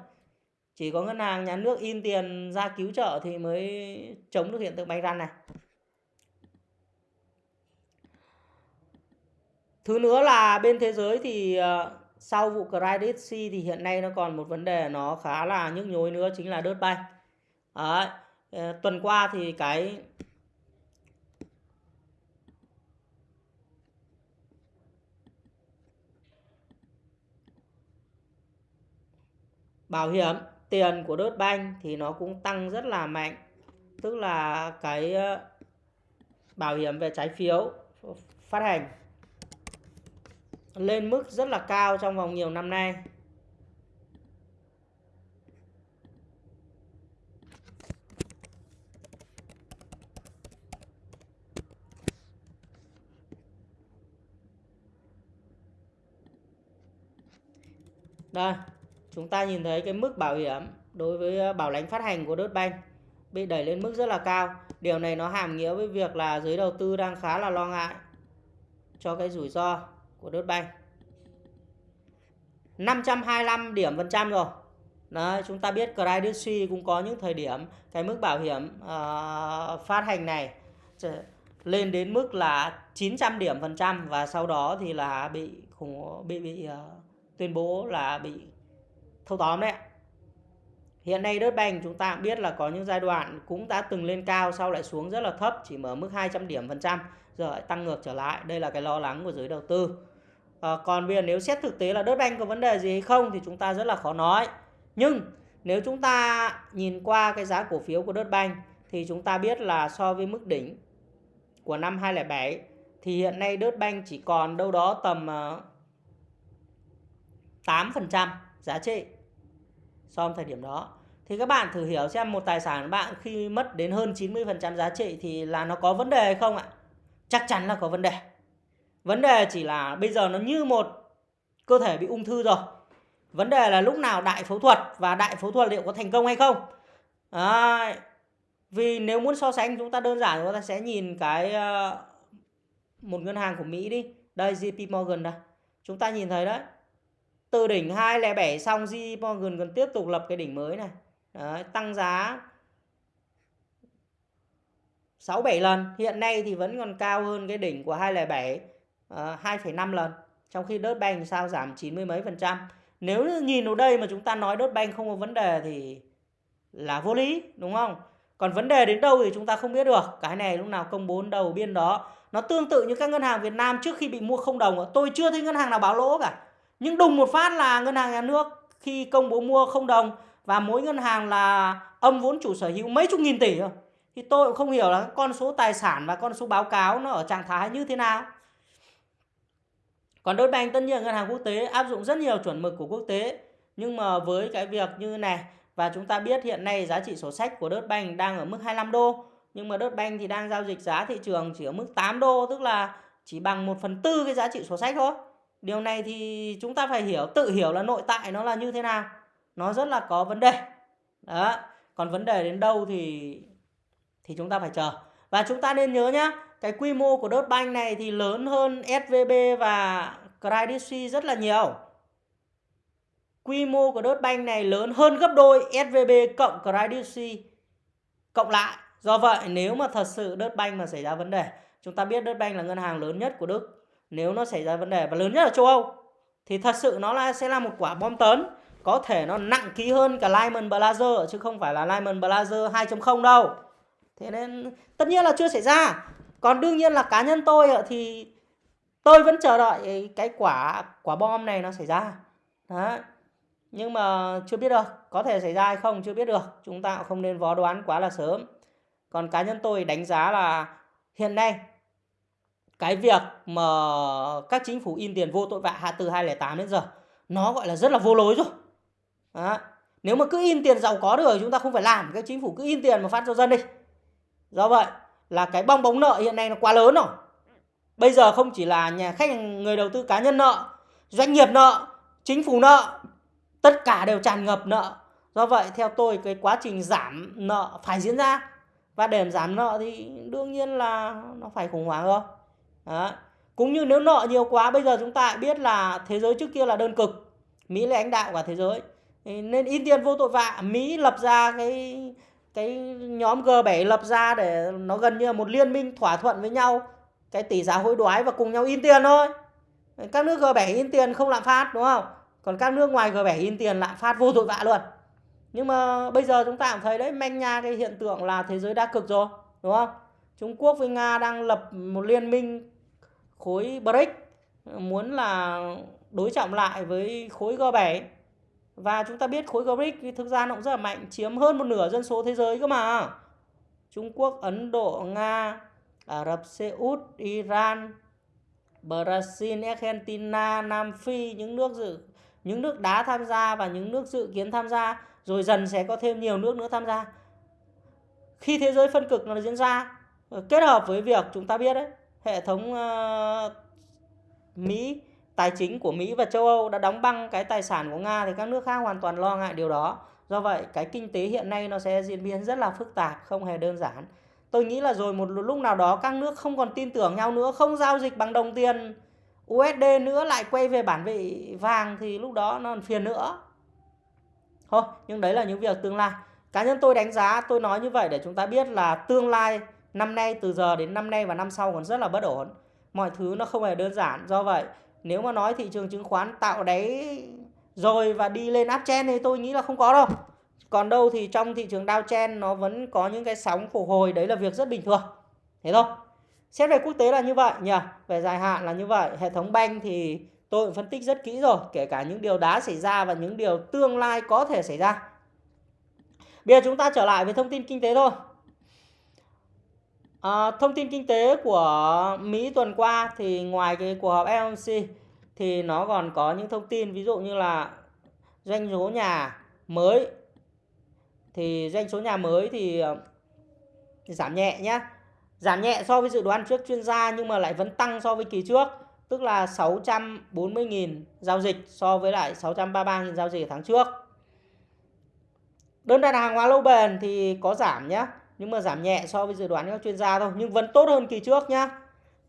Chỉ có ngân hàng, nhà nước in tiền ra cứu trợ thì mới chống được hiện tượng bánh răn này. Thứ nữa là bên thế giới thì ờ, sau vụ Credit C thì hiện nay nó còn một vấn đề nó khá là nhức nhối nữa, chính là đớt bay Đấy. Ờ, tuần qua thì cái bảo hiểm tiền của đốt banh thì nó cũng tăng rất là mạnh tức là cái ờ, bảo hiểm về trái phiếu phát hành lên mức rất là cao trong vòng nhiều năm nay đây chúng ta nhìn thấy cái mức bảo hiểm đối với ờ, bảo lãnh phát hành của Bank bị đẩy lên mức rất là cao. Điều này nó hàm nghĩa với việc là giới đầu tư đang khá là lo ngại cho cái rủi ro của Bank. 525 điểm phần trăm rồi. Đấy, chúng ta biết Credit Suisse cũng có những thời điểm cái mức bảo hiểm uh, phát hành này lên đến mức là 900 điểm phần trăm và sau đó thì là bị khủng bị bị uh, tuyên bố là bị thâu tóm đấy Hiện nay đất banh chúng ta biết là có những giai đoạn cũng đã từng lên cao sau lại xuống rất là thấp chỉ mở mức 200 điểm phần trăm giờ lại tăng ngược trở lại. Đây là cái lo lắng của giới đầu tư. À, còn bây giờ nếu xét thực tế là đất banh có vấn đề gì hay không thì chúng ta rất là khó nói. Nhưng nếu chúng ta nhìn qua cái giá cổ phiếu của đất banh thì chúng ta biết là so với mức đỉnh của năm 2007 thì hiện nay đất banh chỉ còn đâu đó tầm ờ, 8% giá trị so với thời điểm đó thì các bạn thử hiểu xem một tài sản bạn khi mất đến hơn 90% giá trị thì là nó có vấn đề hay không ạ? Chắc chắn là có vấn đề. Vấn đề chỉ là bây giờ nó như một cơ thể bị ung thư rồi. Vấn đề là lúc nào đại phẫu thuật và đại phẫu thuật liệu có thành công hay không. À, Vì nếu muốn so sánh chúng ta đơn giản chúng ta sẽ nhìn cái uh, một ngân hàng của Mỹ đi. Đây JP Morgan đây. Chúng ta nhìn thấy đấy từ đỉnh 207 xong JP Morgan còn tiếp tục lập cái đỉnh mới này. Đấy, tăng giá 6 7 lần. Hiện nay thì vẫn còn cao hơn cái đỉnh của 207 uh, 2,5 lần. Trong khi đớt banh sao giảm 90 mấy phần trăm. Nếu nhìn vào đây mà chúng ta nói đớt banh không có vấn đề thì là vô lý đúng không? Còn vấn đề đến đâu thì chúng ta không biết được. Cái này lúc nào công bố đầu biên đó. Nó tương tự như các ngân hàng Việt Nam trước khi bị mua không đồng tôi chưa thấy ngân hàng nào báo lỗ cả nhưng đùng một phát là ngân hàng nhà nước khi công bố mua không đồng và mỗi ngân hàng là âm vốn chủ sở hữu mấy chục nghìn tỷ rồi thì tôi cũng không hiểu là con số tài sản và con số báo cáo nó ở trạng thái như thế nào. Còn đối Bank tất nhiên ngân hàng quốc tế, áp dụng rất nhiều chuẩn mực của quốc tế. Nhưng mà với cái việc như này, và chúng ta biết hiện nay giá trị sổ sách của Đất Bank đang ở mức 25 đô, nhưng mà Đất Bank thì đang giao dịch giá thị trường chỉ ở mức 8 đô, tức là chỉ bằng 1 phần tư cái giá trị sổ sách thôi điều này thì chúng ta phải hiểu, tự hiểu là nội tại nó là như thế nào. Nó rất là có vấn đề. Đó, còn vấn đề đến đâu thì thì chúng ta phải chờ. Và chúng ta nên nhớ nhá, cái quy mô của Deutsche Bank này thì lớn hơn SVB và Credit Suisse rất là nhiều. Quy mô của Deutsche Bank này lớn hơn gấp đôi SVB cộng Credit Suisse. Cộng lại, do vậy nếu mà thật sự Deutsche Bank mà xảy ra vấn đề, chúng ta biết Deutsche Bank là ngân hàng lớn nhất của Đức nếu nó xảy ra vấn đề, và lớn nhất ở châu Âu, thì thật sự nó là, sẽ là một quả bom tấn. Có thể nó nặng ký hơn cả Lehman Brothers chứ không phải là Lehman Brothers 2.0 đâu. Thế nên, tất nhiên là chưa xảy ra. Còn đương nhiên là cá nhân tôi thì tôi vẫn chờ đợi cái quả quả bom này nó xảy ra. Đó nhưng mà chưa biết được, có thể xảy ra hay không chưa biết được. Chúng ta cũng không nên vó đoán quá là sớm. Còn cá nhân tôi đánh giá là hiện nay cái việc mà các chính phủ in tiền vô tội vạ hạ từ 2008 đến giờ, nó gọi là rất là vô lối rồi. Đó. nếu mà cứ in tiền giàu có được chúng ta không phải làm các chính phủ cứ in tiền mà phát cho dân đi. Do vậy là cái bong bóng nợ hiện nay nó quá lớn rồi. Bây giờ không chỉ là nhà khách, người đầu tư cá nhân nợ, doanh nghiệp nợ, chính phủ nợ, tất cả đều tràn ngập nợ. Do vậy theo tôi cái quá trình giảm nợ phải diễn ra. Và để giảm nợ thì đương nhiên là nó phải khủng hoảng rồi đó. cũng như nếu nợ nhiều quá, bây giờ chúng ta biết là thế giới trước kia là đơn cực. Mỹ là lãnh đạo cả thế giới. Nên in tiền vô tội vạ. Mỹ lập ra cái cái nhóm G7 lập ra để nó gần như là một liên minh thỏa thuận với nhau. Cái tỷ giá hối đoái và cùng nhau in tiền thôi. Các nước G7 in tiền không lạm phát, đúng không? Còn các nước ngoài G7 in tiền lạm phát vô tội vạ luôn. Nhưng mà bây giờ chúng ta cũng thấy đấy, manh nha cái hiện tượng là thế giới đa cực rồi, đúng không? Trung Quốc với Nga đang lập một liên minh khối BRICS muốn là đối trọng lại với khối G7 và chúng ta biết khối BRICS thực ra nó cũng rất là mạnh chiếm hơn một nửa dân số thế giới cơ mà. Trung Quốc, Ấn Độ, Nga, Ả Rập Xê Út, Iran, Brazil, Argentina, Nam Phi những nước dự những nước đá tham gia và những nước dự kiến tham gia. Rồi dần sẽ có thêm nhiều nước nữa tham gia. Khi thế giới phân cực nó diễn ra kết hợp với việc chúng ta biết đấy hệ thống uh, Mỹ tài chính của Mỹ và châu Âu đã đóng băng cái tài sản của Nga thì các nước khác hoàn toàn lo ngại điều đó. Do vậy cái kinh tế hiện nay nó sẽ diễn biến rất là phức tạp không hề đơn giản. Tôi nghĩ là rồi một lúc nào đó các nước không còn tin tưởng nhau nữa không giao dịch bằng đồng tiền USD nữa lại quay về bản vị vàng thì lúc đó nó phiền nữa. Thôi nhưng đấy là những việc tương lai. Cá nhân tôi đánh giá tôi nói như vậy để chúng ta biết là tương lai năm nay, từ giờ đến năm nay và năm sau còn rất là bất ổn. Mọi thứ nó không hề đơn giản. Do vậy, nếu mà nói thị trường chứng khoán tạo đáy rồi và đi lên uptrend thì tôi nghĩ là không có đâu. Còn đâu thì trong thị trường downtrend nó vẫn có những cái sóng phục hồi. Đấy là việc rất bình thường. Thế thôi. Xét về quốc tế là như vậy nhỉ? Về dài hạn là như vậy. Hệ thống banh thì tôi phân tích rất kỹ rồi. Kể cả những điều đã xảy ra và những điều tương lai có thể xảy ra. Bây giờ chúng ta trở lại với thông tin kinh tế thôi à, thông tin kinh tế của Mỹ tuần qua thì ngoài cái cuộc họp FOMC thì nó còn có những thông tin ví dụ như là doanh số nhà mới. Thì doanh số nhà mới thì ờ, giảm nhẹ nhé giảm nhẹ so với dự đoán trước chuyên gia nhưng mà lại vẫn tăng so với kỳ trước tức là 640.000 giao dịch so với lại 633.000 giao dịch tháng trước. Đơn đặt hàng hóa lâu bền thì có giảm nhé nhưng mà giảm nhẹ so với dự đoán các chuyên gia thôi. Nhưng vẫn tốt hơn kỳ trước nhá.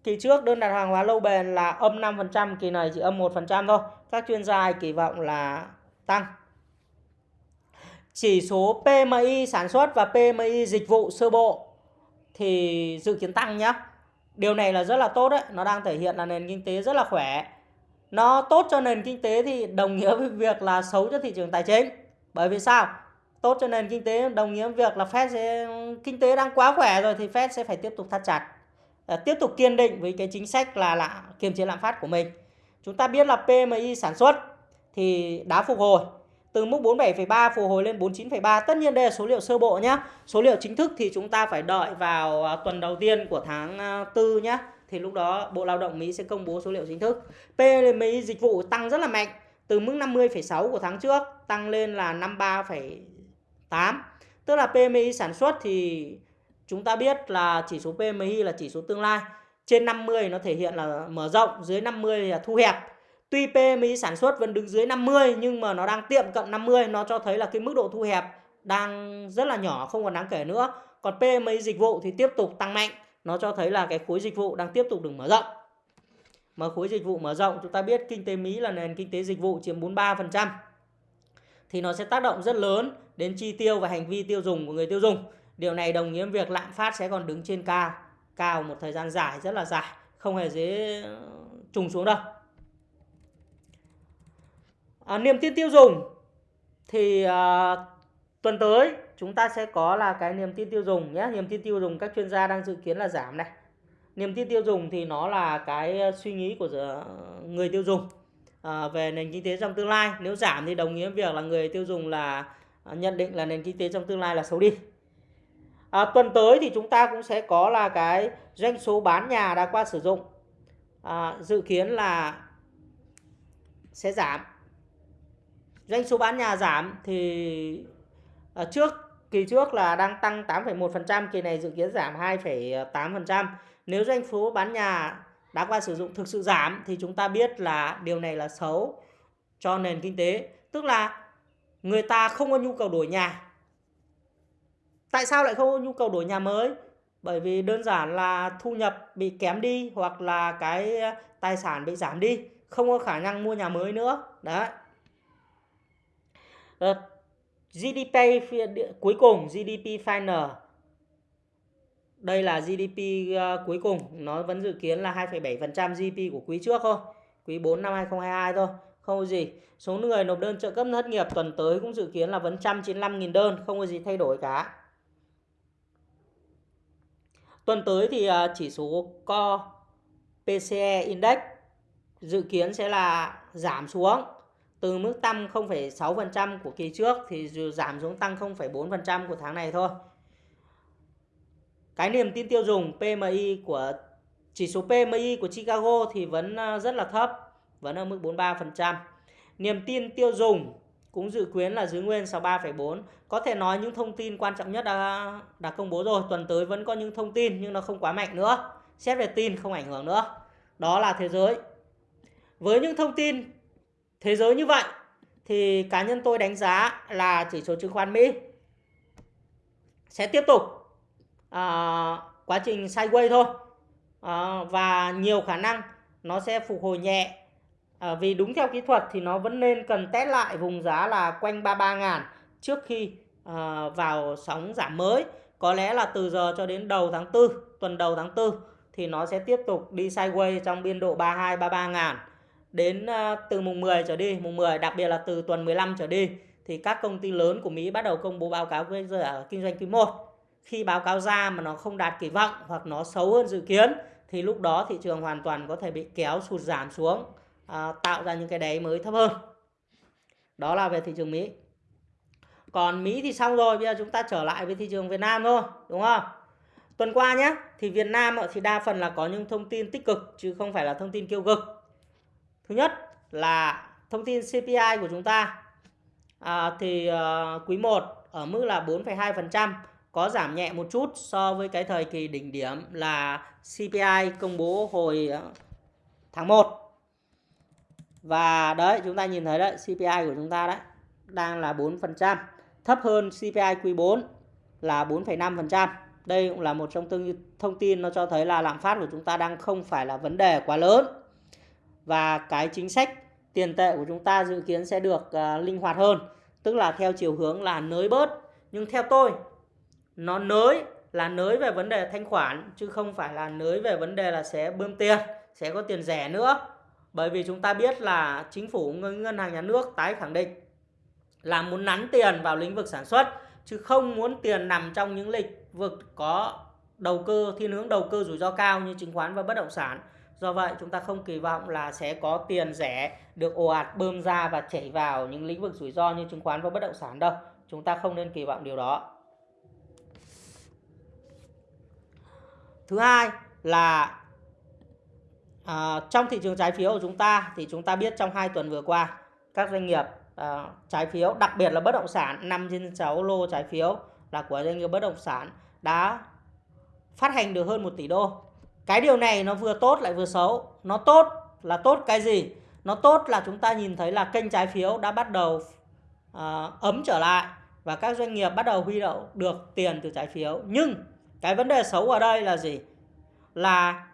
Kỳ trước đơn đặt hàng hóa lâu bền là âm 5% kỳ này chỉ âm 1% thôi. Các chuyên gia kỳ vọng là tăng. Chỉ số PMI sản xuất và PMI dịch vụ sơ bộ thì dự kiến tăng nhá. Điều này là rất là tốt đấy. Nó đang thể hiện là nền kinh tế rất là khỏe. Nó tốt cho nền kinh tế thì đồng nghĩa với việc là xấu cho thị trường tài chính. Bởi vì sao? Tốt cho nền kinh tế. Đồng nghĩa việc là Fed sẽ kinh tế đang quá khỏe rồi thì Fed sẽ phải tiếp tục thắt chặt à, tiếp tục kiên định với cái chính sách là là kiềm chế lạm phát của mình. Chúng ta biết là PMI sản xuất thì đã phục hồi từ mức 47,3 phục hồi lên 49,3 tất nhiên đây là số liệu sơ bộ nhé số liệu chính thức thì chúng ta phải đợi vào à, tuần đầu tiên của tháng à, 4 nhé thì lúc đó Bộ Lao động Mỹ sẽ công bố số liệu chính thức. PMI dịch vụ tăng rất là mạnh từ mức 50,6 của tháng trước tăng lên là 8. tức là PMI sản xuất thì chúng ta biết là chỉ số PMI là chỉ số tương lai. Trên 50 nó thể hiện là mở rộng, dưới 50 là thu hẹp. Tuy PMI sản xuất vẫn đứng dưới 50 nhưng mà nó đang tiệm cận 50 nó cho thấy là cái mức độ thu hẹp đang rất là nhỏ, không còn đáng kể nữa. Còn PMI dịch vụ thì tiếp tục tăng mạnh, nó cho thấy là cái khối dịch vụ đang tiếp tục được mở rộng. Mà khối dịch vụ mở rộng, chúng ta biết kinh tế Mỹ là nền kinh tế dịch vụ chiếm 43% thì nó sẽ tác động rất lớn đến chi tiêu và hành vi tiêu dùng của người tiêu dùng. Điều này đồng nghĩa việc lạm phát sẽ còn đứng trên cao, cao một thời gian dài rất là dài, không hề dễ ờ, trùng xuống đâu. À, niềm tin tiêu dùng thì à, tuần tới chúng ta sẽ có là cái niềm tin tiêu dùng nhé. Niềm tin tiêu dùng các chuyên gia đang dự kiến là giảm này niềm tin tiêu dùng thì nó là cái ờ, suy nghĩ của người tiêu dùng à, về nền kinh tế trong tương lai nếu giảm thì đồng nghĩa việc là người tiêu dùng là À, nhận định là nền kinh tế trong tương lai là xấu đi. À, tuần tới thì chúng ta cũng sẽ có là cái doanh số bán nhà đã qua sử dụng. À, dự kiến là sẽ giảm. Doanh số bán nhà giảm thì à, trước kỳ trước là đang tăng 8,1% kỳ này dự kiến giảm 2,8% nếu doanh số bán nhà đã qua sử dụng thực sự giảm thì chúng ta biết là điều này là xấu cho nền kinh tế. Tức là người ta không có nhu cầu đổi nhà. Tại sao lại không có nhu cầu đổi nhà mới? Bởi vì đơn giản là thu nhập bị kém đi hoặc là cái ờ, tài sản bị giảm đi, không có khả năng mua nhà mới nữa. Đấy. Ờ, GDP cuối cùng GDP final đây là GDP ờ, cuối cùng nó vẫn dự kiến là 2,7% GDP của quý trước thôi quý 4 năm 2022 thôi không có gì. Số người nộp đơn trợ cấp thất nghiệp tuần tới cũng dự kiến là vẫn 195.000 đơn không có gì thay đổi cả. Tuần tới thì à, chỉ số co PCE Index dự kiến sẽ là giảm xuống. Từ mức tăng 0,6% của kỳ trước thì giảm xuống tăng 0,4% của tháng này thôi. Cái niềm tin tiêu dùng PMI của chỉ số PMI của Chicago thì vẫn à, rất là thấp, vẫn ở mức 43%. Niềm tin tiêu dùng cũng dự kiến là giữ nguyên 63,4. Có thể nói những thông tin quan trọng nhất đã đã công bố rồi, tuần tới vẫn có những thông tin nhưng nó không quá mạnh nữa. Xét về tin không ảnh hưởng nữa. Đó là thế giới. Với những thông tin thế giới như vậy thì cá nhân tôi đánh giá là chỉ số chứng khoán Mỹ sẽ tiếp tục à, quá trình sideways thôi à, và nhiều khả năng nó sẽ phục hồi nhẹ à, vì đúng theo kỹ thuật thì nó vẫn nên cần test lại vùng giá là quanh 33 ngàn trước khi à, vào sóng giảm mới. Có lẽ là từ giờ cho đến đầu tháng 4 tuần đầu tháng 4 thì nó sẽ tiếp tục đi sideways trong biên độ 32 33 ngàn. Đến à, từ mùng 10 trở đi mùng 10 đặc biệt là từ tuần 15 trở đi thì các công ty lớn của Mỹ bắt đầu công bố báo cáo về kinh doanh quý 1 khi báo cáo ra mà nó không đạt kỳ vọng hoặc nó xấu hơn dự kiến thì lúc đó thị trường hoàn toàn có thể bị kéo sụt giảm xuống à, tạo ra những cái đáy mới thấp hơn. Đó là về thị trường Mỹ. Còn Mỹ thì xong rồi bây giờ chúng ta trở lại với thị trường Việt Nam thôi đúng không? Tuần qua nhé thì Việt Nam thì đa phần là có những thông tin tích cực chứ không phải là thông tin tiêu cực. Thứ nhất là thông tin CPI của chúng ta. À, thì à, quý 1 ở mức là 4,2% có giảm nhẹ một chút so với cái thời kỳ đỉnh điểm là CPI công bố hồi ờ, tháng 1 và đấy chúng ta nhìn thấy đấy CPI của chúng ta đấy đang là 4% thấp hơn CPI quý 4 là 4,5% đây cũng là một trong tương thông tin nó cho thấy là lạm phát của chúng ta đang không phải là vấn đề quá lớn. Và cái chính sách tiền tệ của chúng ta dự kiến sẽ được uh, linh hoạt hơn. Tức là theo chiều hướng là nới bớt. Nhưng theo tôi nó nới là nới về vấn đề thanh khoản chứ không phải là nới về vấn đề là sẽ bơm tiền sẽ có tiền rẻ nữa bởi vì chúng ta biết là chính phủ, ngân hàng nhà nước tái khẳng định là muốn nắn tiền vào lĩnh vực sản xuất, chứ không muốn tiền nằm trong những lĩnh vực có đầu cơ, thiên hướng đầu cơ rủi ro cao như chứng khoán và bất động sản. Do vậy, chúng ta không kỳ vọng là sẽ có tiền rẻ được ồ ạt, bơm ra và chảy vào những lĩnh vực rủi ro như chứng khoán và bất động sản đâu. Chúng ta không nên kỳ vọng điều đó. Thứ hai là à, trong thị trường trái phiếu của chúng ta thì chúng ta biết trong hai tuần vừa qua các doanh nghiệp à, trái phiếu đặc biệt là bất động sản 5 trên 6 lô trái phiếu là của doanh nghiệp bất động sản đã phát hành được hơn 1 tỷ đô. Cái điều này nó vừa tốt lại vừa xấu. Nó tốt là tốt cái gì? Nó tốt là chúng ta nhìn thấy là kênh trái phiếu đã bắt đầu à, ấm trở lại và các doanh nghiệp bắt đầu huy động được tiền từ trái phiếu. Nhưng cái vấn đề xấu ở đây là gì? Là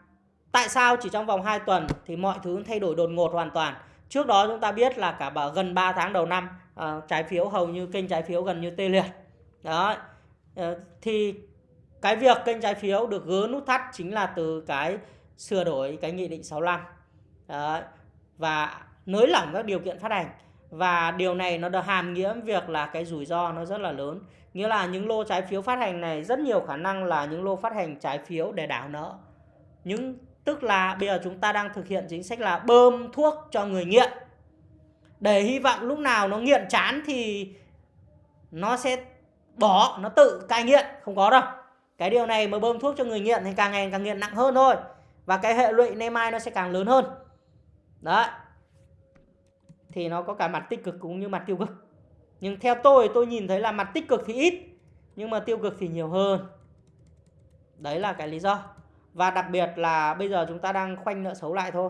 tại sao chỉ trong vòng 2 tuần thì mọi thứ thay đổi đột ngột hoàn toàn. Trước đó chúng ta biết là cả gần 3 tháng đầu năm uh, trái phiếu hầu như kênh trái phiếu gần như tê liệt. Đó. Uh, thì cái việc kênh trái phiếu được gỡ nút thắt chính là từ cái sửa đổi cái nghị định 65 Đó. và nới lỏng các điều kiện phát hành và điều này nó được hàm nghĩa việc là cái rủi ro nó rất là lớn nghĩa là những lô trái phiếu phát hành này rất nhiều khả năng là những lô phát hành trái phiếu để đảo nợ những tức là bây giờ chúng ta đang thực hiện chính sách là bơm thuốc cho người nghiện. Để hy vọng lúc nào nó nghiện chán thì nó sẽ bỏ, nó tự cai nghiện. Không có đâu. Cái điều này mà bơm thuốc cho người nghiện thì càng ngày càng nghiện nặng hơn thôi. Và cái hệ lụy nay mai nó sẽ càng lớn hơn. Đấy. Thì nó có cả mặt tích cực cũng như mặt tiêu cực. Nhưng theo tôi tôi nhìn thấy là mặt tích cực thì ít, nhưng mà tiêu cực thì nhiều hơn. Đấy là cái lý do và đặc biệt là bây giờ chúng ta đang khoanh nợ xấu lại thôi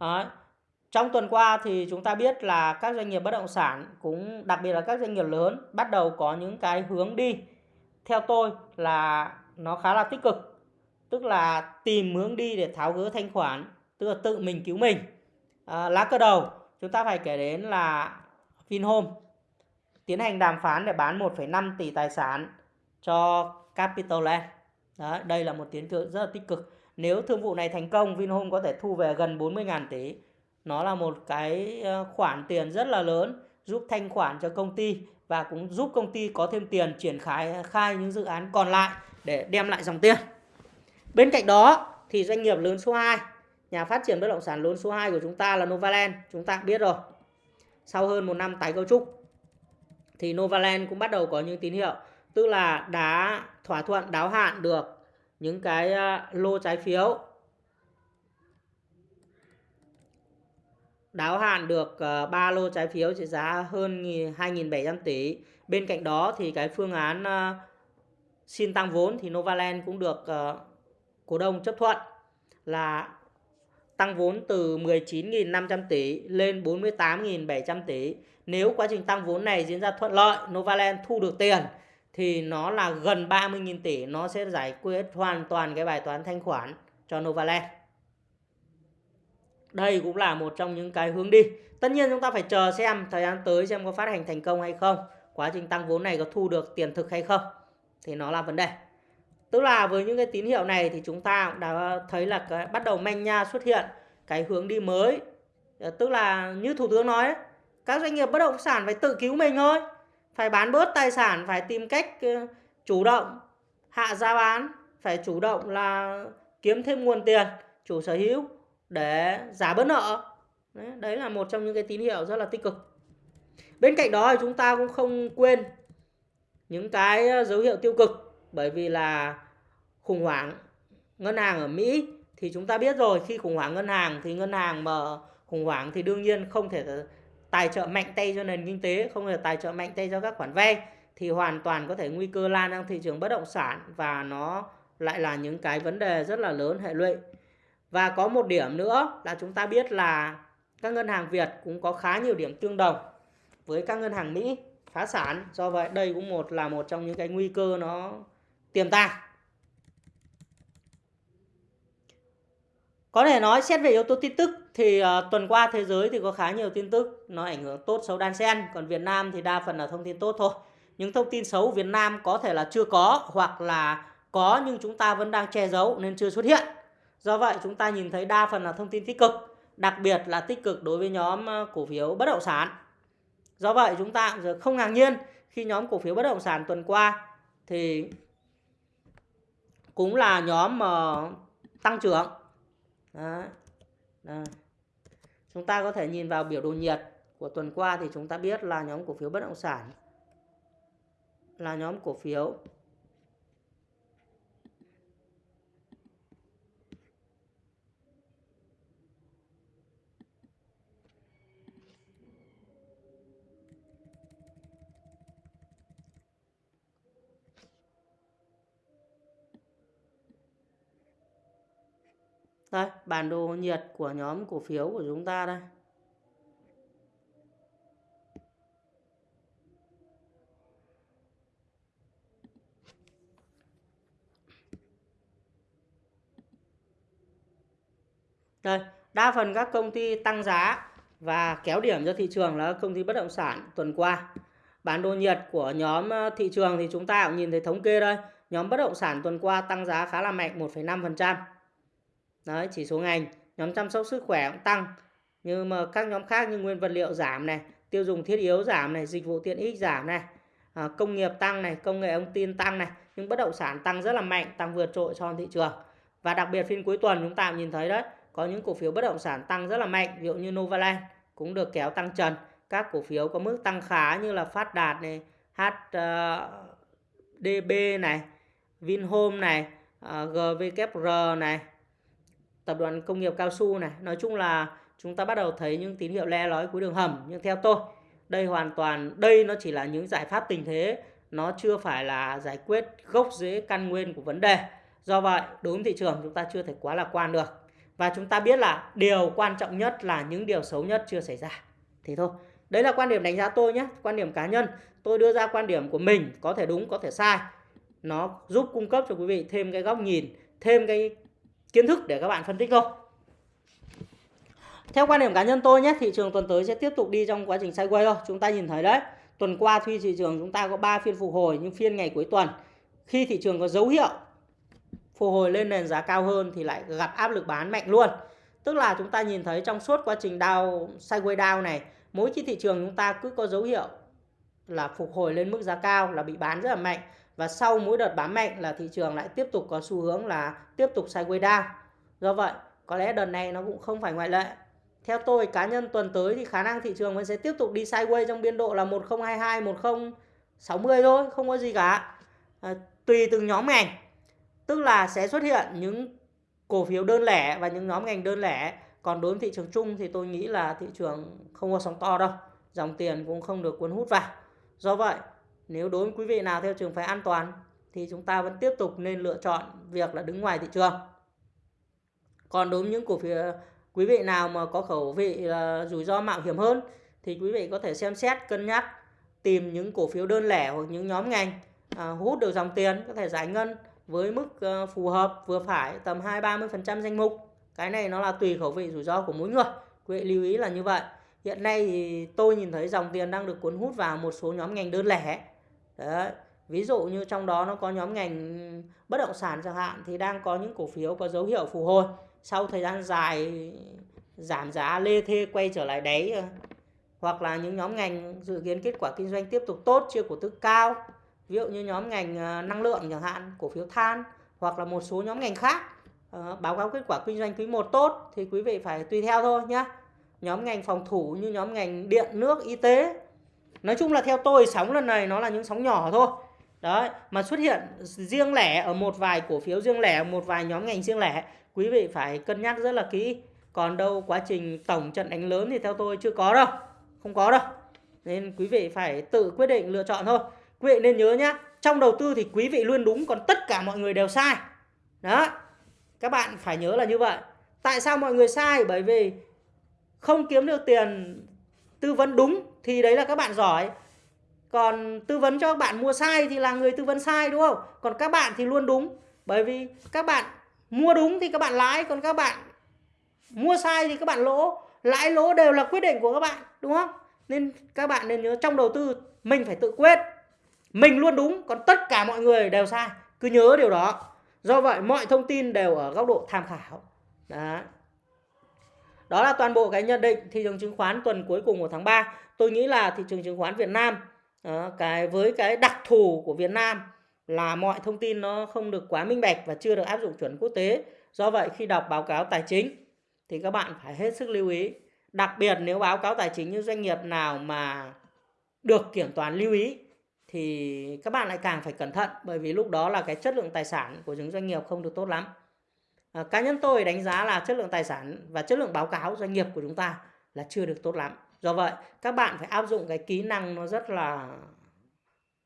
đấy. trong tuần qua thì chúng ta biết là các doanh nghiệp bất động sản cũng đặc biệt là các doanh nghiệp lớn bắt đầu có những cái hướng đi theo tôi là nó khá là tích cực tức là tìm hướng đi để tháo gỡ thanh khoản tức là tự mình cứu mình à, lá cờ đầu chúng ta phải kể đến là Vinhome tiến hành đàm phán để bán 1,5 tỷ tài sản cho Capital Land. Đấy, đây là một tiến tượng rất là tích cực. Nếu thương vụ này thành công, Vinhome có thể thu về gần 40.000 tỷ. Nó là một cái ờ, khoản tiền rất là lớn giúp thanh khoản cho công ty và cũng giúp công ty có thêm tiền triển khai khai những dự án còn lại để đem lại dòng tiền. Bên cạnh đó thì doanh nghiệp lớn số 2, nhà phát triển bất động sản lớn số 2 của chúng ta là Novaland, chúng ta biết rồi. Sau hơn một năm tái cấu trúc thì Novaland cũng bắt đầu có những tín hiệu, tức là đã thỏa thuận đáo hạn được những cái ờ, lô trái phiếu đáo hạn được ờ, 3 lô trái phiếu trị giá hơn 2.700 tỷ. Bên cạnh đó thì cái phương án ờ, xin tăng vốn thì Novaland cũng được cổ đông chấp thuận là tăng vốn từ 19.500 tỷ lên 48.700 tỷ. Nếu quá trình tăng vốn này diễn ra thuận lợi, Novaland thu được tiền thì nó là gần 30.000 tỷ, nó sẽ giải quyết hoàn toàn cái bài toán thanh khoản cho Novaland đây cũng là một trong những cái hướng đi. Tất nhiên chúng ta phải chờ xem thời gian tới xem có phát hành thành công hay không quá trình tăng vốn này có thu được tiền thực hay không thì nó là vấn đề. Tức là với những cái tín hiệu này thì chúng ta cũng đã thấy là cái, bắt đầu manh nha xuất hiện cái hướng đi mới. Ờ, tức là như thủ tướng nói các doanh nghiệp bất động sản phải tự cứu mình thôi phải bán bớt tài sản phải tìm cách ờ, chủ động hạ giá bán phải chủ động là kiếm thêm nguồn tiền chủ sở hữu để giả bớt nợ. Đấy, đấy là một trong những cái tín hiệu rất là tích cực. Bên cạnh đó thì chúng ta cũng không quên những cái ờ, dấu hiệu tiêu cực bởi vì là khủng hoảng ngân hàng ở Mỹ thì chúng ta biết rồi khi khủng hoảng ngân hàng thì ngân hàng mà khủng hoảng thì đương nhiên không thể tài trợ mạnh tay cho nền kinh tế, không hề tài trợ mạnh tay cho các khoản vay, thì hoàn toàn có thể nguy cơ lan sang thị trường bất động sản và nó lại là những cái vấn đề rất là lớn, hệ lụy và có một điểm nữa là chúng ta biết là các ngân hàng Việt cũng có khá nhiều điểm tương đồng với các ngân hàng Mỹ phá sản. Do vậy, đây cũng một là một trong những cái nguy cơ nó tiềm tàng. Có thể nói xét về yếu tố tin tức thì uh, tuần qua thế giới thì có khá nhiều tin tức nó ảnh hưởng tốt xấu đan xen, còn Việt Nam thì đa phần là thông tin tốt thôi. Những thông tin xấu Việt Nam có thể là chưa có hoặc là có nhưng chúng ta vẫn đang che giấu nên chưa xuất hiện. Do vậy chúng ta nhìn thấy đa phần là thông tin tích cực, đặc biệt là tích cực đối với nhóm ờ, cổ phiếu bất động sản. Do vậy chúng ta không ngạc nhiên khi nhóm cổ phiếu bất động sản tuần qua thì cũng là nhóm mà tăng trưởng. Đấy. Đây. Chúng ta có thể nhìn vào biểu đồ nhiệt của tuần qua thì chúng ta biết là nhóm cổ phiếu bất động sản, là nhóm cổ phiếu Đây, bản đồ nhiệt của nhóm cổ phiếu của chúng ta đây. Đây, đa phần các công ty tăng giá và kéo điểm cho thị trường là công ty bất động sản tuần qua. Bản đồ nhiệt của nhóm ờ, thị trường thì chúng ta cũng nhìn thấy thống kê đây. Nhóm bất động sản tuần qua tăng giá khá là mạnh 1,5%. Đấy, chỉ số ngành. Nhóm chăm sóc sức khỏe cũng tăng. Nhưng mà các nhóm khác như nguyên vật liệu giảm này, tiêu dùng thiết yếu giảm này, dịch vụ tiện ích giảm này, à, công nghiệp tăng này, công nghệ thông tin tăng này. Nhưng bất động sản tăng rất là mạnh, tăng vượt trội so với thị trường. Và đặc biệt phiên cuối tuần chúng ta nhìn thấy đấy, có những cổ phiếu bất động sản tăng rất là mạnh, ví dụ như Novaland cũng được kéo tăng trần. Các cổ phiếu có mức tăng khá như là Phát Đạt này, HDB ờ, này, Vinhome này, ờ, GVKR này, tập đoàn công nghiệp cao su này. Nói chung là chúng ta bắt đầu thấy những tín hiệu le lói cuối đường hầm. Nhưng theo tôi, đây hoàn toàn, đây nó chỉ là những giải pháp tình thế. Nó chưa phải là giải quyết gốc rễ căn nguyên của vấn đề. Do vậy, đối với thị trường chúng ta chưa thể quá lạc quan được. Và chúng ta biết là điều quan trọng nhất là những điều xấu nhất chưa xảy ra. Thế thôi. Đấy là quan điểm đánh giá tôi nhé. Quan điểm cá nhân. Tôi đưa ra quan điểm của mình. Có thể đúng, có thể sai. Nó giúp cung cấp cho quý vị thêm cái góc nhìn. Thêm cái kiến thức để các bạn phân tích thôi. Theo quan điểm cá nhân tôi nhé, thị trường tuần tới sẽ tiếp tục đi trong quá trình sideways thôi. Chúng ta nhìn thấy đấy, tuần qua tuy thị trường chúng ta có 3 phiên phục hồi nhưng phiên ngày cuối tuần khi thị trường có dấu hiệu phục hồi lên nền giá cao hơn thì lại gặp áp lực bán mạnh luôn. Tức là chúng ta nhìn thấy trong suốt quá trình down sideways down này, mỗi khi thị trường chúng ta cứ có dấu hiệu là phục hồi lên mức giá cao là bị bán rất là mạnh và sau mỗi đợt bán mạnh là thị trường lại tiếp tục có xu hướng là tiếp tục sideways down. Do vậy, có lẽ đợt này nó cũng không phải ngoại lệ. Theo tôi cá nhân tuần tới thì khả năng thị trường vẫn sẽ tiếp tục đi sideways trong biên độ là 1022, 1060 thôi, không có gì cả. À, tùy từng nhóm ngành. Tức là sẽ xuất hiện những cổ phiếu đơn lẻ và những nhóm ngành đơn lẻ. Còn đối với thị trường chung thì tôi nghĩ là thị trường không có sóng to đâu. Dòng tiền cũng không được cuốn hút vào. Do vậy, nếu đối với quý vị nào theo trường phái an toàn thì chúng ta vẫn tiếp tục nên lựa chọn việc là đứng ngoài thị trường. Còn đối với những cổ phiếu quý vị nào mà có khẩu vị là rủi ro mạo hiểm hơn thì quý vị có thể xem xét cân nhắc tìm những cổ phiếu đơn lẻ hoặc những nhóm ngành à, hút được dòng tiền có thể giải ngân với mức ờ, phù hợp vừa phải tầm 2-30% danh mục. Cái này nó là tùy khẩu vị rủi ro của mỗi người. Quý vị lưu ý là như vậy. Hiện nay thì tôi nhìn thấy dòng tiền đang được cuốn hút vào một số nhóm ngành đơn lẻ Đấy. Ví dụ như trong đó nó có nhóm ngành bất động sản chẳng hạn, thì đang có những cổ phiếu có dấu hiệu phục hồi sau thời gian dài giảm giá, lê thê quay trở lại đáy, hoặc là những nhóm ngành dự kiến kết quả kinh doanh tiếp tục tốt chia cổ tức cao, ví dụ như nhóm ngành ờ, năng lượng chẳng hạn, cổ phiếu than, hoặc là một số nhóm ngành khác ờ, báo cáo kết quả kinh doanh quý 1 tốt, thì quý vị phải tùy theo thôi nhé nhóm ngành phòng thủ như nhóm ngành điện, nước, y tế nói chung là theo tôi, sóng lần này nó là những sóng nhỏ thôi. Đấy, mà xuất hiện riêng lẻ ở một vài cổ phiếu riêng lẻ, một vài nhóm ngành riêng lẻ, quý vị phải cân nhắc rất là kỹ. Còn đâu quá trình tổng trận đánh lớn thì theo tôi chưa có đâu, không có đâu. Nên quý vị phải tự quyết định lựa chọn thôi. Quý vị nên nhớ nhá, trong đầu tư thì quý vị luôn đúng, còn tất cả mọi người đều sai. Đó, các bạn phải nhớ là như vậy. Tại sao mọi người sai? Bởi vì không kiếm được tiền tư vấn đúng thì đấy là các bạn giỏi. Còn tư vấn cho các bạn mua sai thì là người tư vấn sai, đúng không? Còn các bạn thì luôn đúng. Bởi vì các bạn mua đúng thì các bạn lãi, còn các bạn mua sai thì các bạn lỗ. Lãi lỗ đều là quyết định của các bạn, đúng không? Nên các bạn nên nhớ trong đầu tư, mình phải tự quyết. Mình luôn đúng, còn tất cả mọi người đều sai. Cứ nhớ điều đó. Do vậy mọi thông tin đều ở góc độ tham khảo. Đó đó là toàn bộ cái nhận định thị trường chứng khoán tuần cuối cùng của tháng 3. tôi nghĩ là thị trường chứng khoán Việt Nam ờ, cái với cái đặc thù của Việt Nam là mọi thông tin nó không được quá minh bạch và chưa được áp dụng chuẩn quốc tế. Do vậy khi đọc báo cáo tài chính thì các bạn phải hết sức lưu ý. Đặc biệt nếu báo cáo tài chính như doanh nghiệp nào mà được kiểm toán lưu ý thì các bạn lại càng phải cẩn thận, bởi vì lúc đó là cái chất lượng tài sản của những doanh nghiệp không được tốt lắm. Ờ, cá nhân tôi đánh giá là chất lượng tài sản và chất lượng báo cáo doanh nghiệp của chúng ta là chưa được tốt lắm. Do vậy, các bạn phải áp dụng cái kỹ năng nó rất là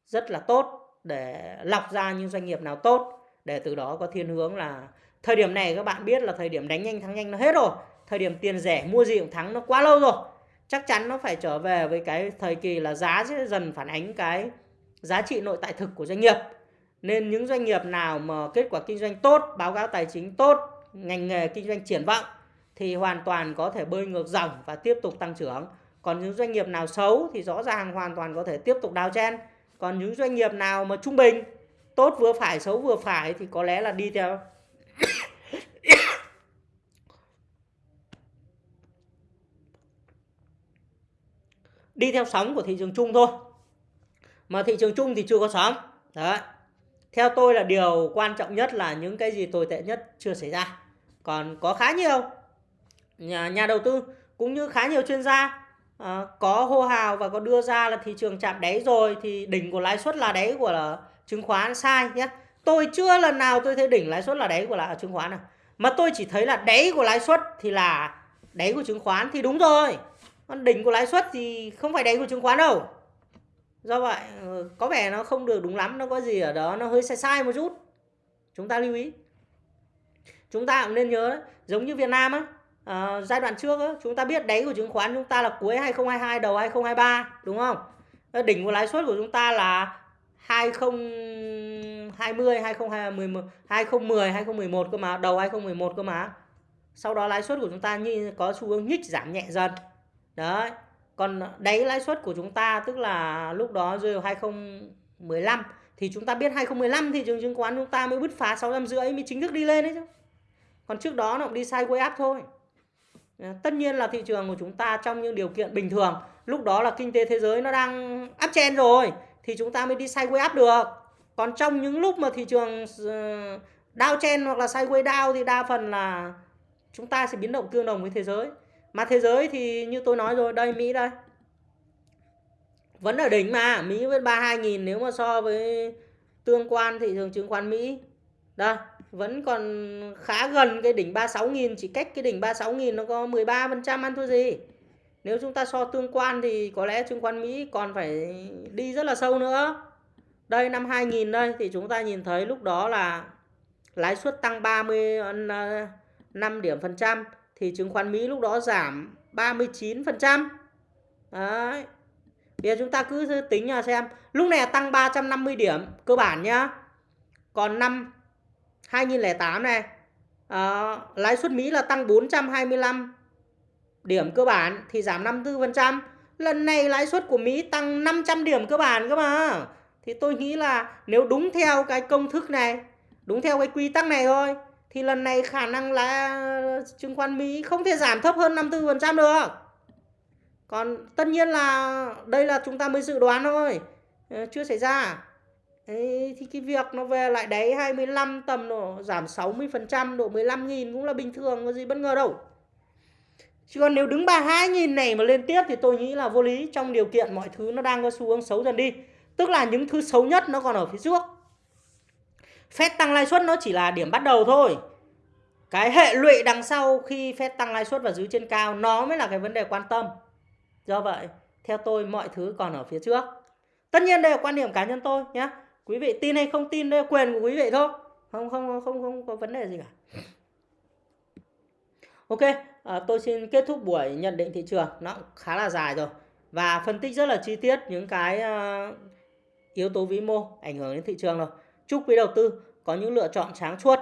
rất là tốt để lọc ra những doanh nghiệp nào tốt, để từ đó có thiên hướng là thời điểm này các bạn biết là thời điểm đánh nhanh thắng nhanh nó hết rồi, thời điểm tiền rẻ mua gì cũng thắng nó quá lâu rồi chắc chắn nó phải trở về với cái thời kỳ là giá sẽ dần phản ánh cái giá trị nội tại thực của doanh nghiệp nên những doanh nghiệp nào mà kết quả kinh doanh tốt, báo cáo tài chính tốt, ngành nghề kinh doanh triển vọng thì hoàn toàn có thể bơi ngược dòng và tiếp tục tăng trưởng. Còn những doanh nghiệp nào xấu thì rõ ràng hoàn toàn có thể tiếp tục đào chen. Còn những doanh nghiệp nào mà trung bình, tốt vừa phải, xấu vừa phải thì có lẽ là đi theo. Đi theo sóng của thị trường chung thôi. Mà thị trường chung thì chưa có sóng. Đấy theo tôi là điều quan trọng nhất là những cái gì tồi tệ nhất chưa xảy ra. Còn có khá nhiều nhà, nhà đầu tư cũng như khá nhiều chuyên gia à, có hô hào và có đưa ra là thị trường chạm đáy rồi thì đỉnh của lãi suất là đáy của là chứng khoán sai nhé. Tôi chưa lần nào tôi thấy đỉnh lãi suất là đáy của là chứng khoán nào. Mà tôi chỉ thấy là đáy của lãi suất thì là đáy của chứng khoán thì đúng rồi. Còn đỉnh của lãi suất thì không phải đáy của chứng khoán đâu do vậy ờ, có vẻ nó không được đúng lắm nó có gì ở đó nó hơi sai sai một chút. Chúng ta lưu ý. Chúng ta cũng nên nhớ đấy, giống như Việt Nam á à, giai đoạn trước á, chúng ta biết đáy của chứng khoán chúng ta là cuối 2022 đầu 2023 đúng không? Ờ, đỉnh của lãi suất của chúng ta là 2020 2010 2010 2011 cơ mà đầu 2011 cơ mà. Sau đó lãi suất của chúng ta như có xu hướng nhích giảm nhẹ dần. Đấy còn đáy lãi suất của chúng ta tức là lúc đó rơi vào 2015 thì chúng ta biết 2015 thị trường chứng khoán chúng ta mới bứt phá 650 mới chính thức đi lên đấy chứ. Còn trước đó nó cũng đi sideways up thôi. Ờ, tất nhiên là thị trường của chúng ta trong những điều kiện bình thường lúc đó là kinh tế thế giới nó đang áp chen rồi thì chúng ta mới đi sideways up được. Còn trong những lúc mà thị trường ờ, down chen hoặc là sideways down thì đa phần là chúng ta sẽ biến động tương đồng với thế giới mà thế giới thì như tôi nói rồi, đây Mỹ đây. Vẫn ở đỉnh mà, Mỹ với 32.000 nếu mà so với tương quan thị trường chứng khoán Mỹ. Đây, vẫn còn khá gần cái đỉnh 36.000 chỉ cách cái đỉnh 36.000 nó có 13% ăn thua gì. Nếu chúng ta so tương quan thì có lẽ chứng khoán Mỹ còn phải đi rất là sâu nữa. Đây, năm 2000 đây, thì chúng ta nhìn thấy lúc đó là lãi suất tăng 35 ờ, điểm phần trăm thì chứng khoán Mỹ lúc đó giảm 39%. Đấy. Bây giờ chúng ta cứ tính nha xem. Lúc này tăng 350 điểm cơ bản nhá. Còn năm 2008 này à, lãi suất Mỹ là tăng 425 điểm cơ bản thì giảm 54%. Lần này lãi suất của Mỹ tăng 500 điểm cơ bản cơ mà. Thì tôi nghĩ là nếu đúng theo cái công thức này, đúng theo cái quy tắc này thôi thì lần này khả năng là chứng khoán Mỹ không thể giảm thấp hơn 54% được. Còn tất nhiên là đây là chúng ta mới dự đoán thôi, ờ, chưa xảy ra. Đấy, thì cái việc nó về lại đáy 25 tầm độ giảm 60% độ 15 nghìn cũng là bình thường có gì bất ngờ đâu. Chứ còn nếu đứng 32 nghìn này mà lên tiếp thì tôi nghĩ là vô lý trong điều kiện mọi thứ nó đang có xu hướng xấu dần đi. Tức là những thứ xấu nhất nó còn ở phía trước. Fed tăng lãi suất nó chỉ là điểm bắt đầu thôi. Cái hệ lụy đằng sau khi Fed tăng lãi suất và giữ trên cao nó mới là cái vấn đề quan tâm. Do vậy, theo tôi mọi thứ còn ở phía trước. Tất nhiên đây là quan điểm cá nhân tôi nhé. Quý vị tin hay không tin đây là quyền của quý vị thôi. Không không không không, không có vấn đề gì cả. Ok, à, tôi xin kết thúc buổi nhận định thị trường. Nó khá là dài rồi. Và phân tích rất là chi tiết những cái uh, yếu tố vĩ mô ảnh hưởng đến thị trường rồi. Chúc quý đầu tư có những lựa chọn sáng suốt.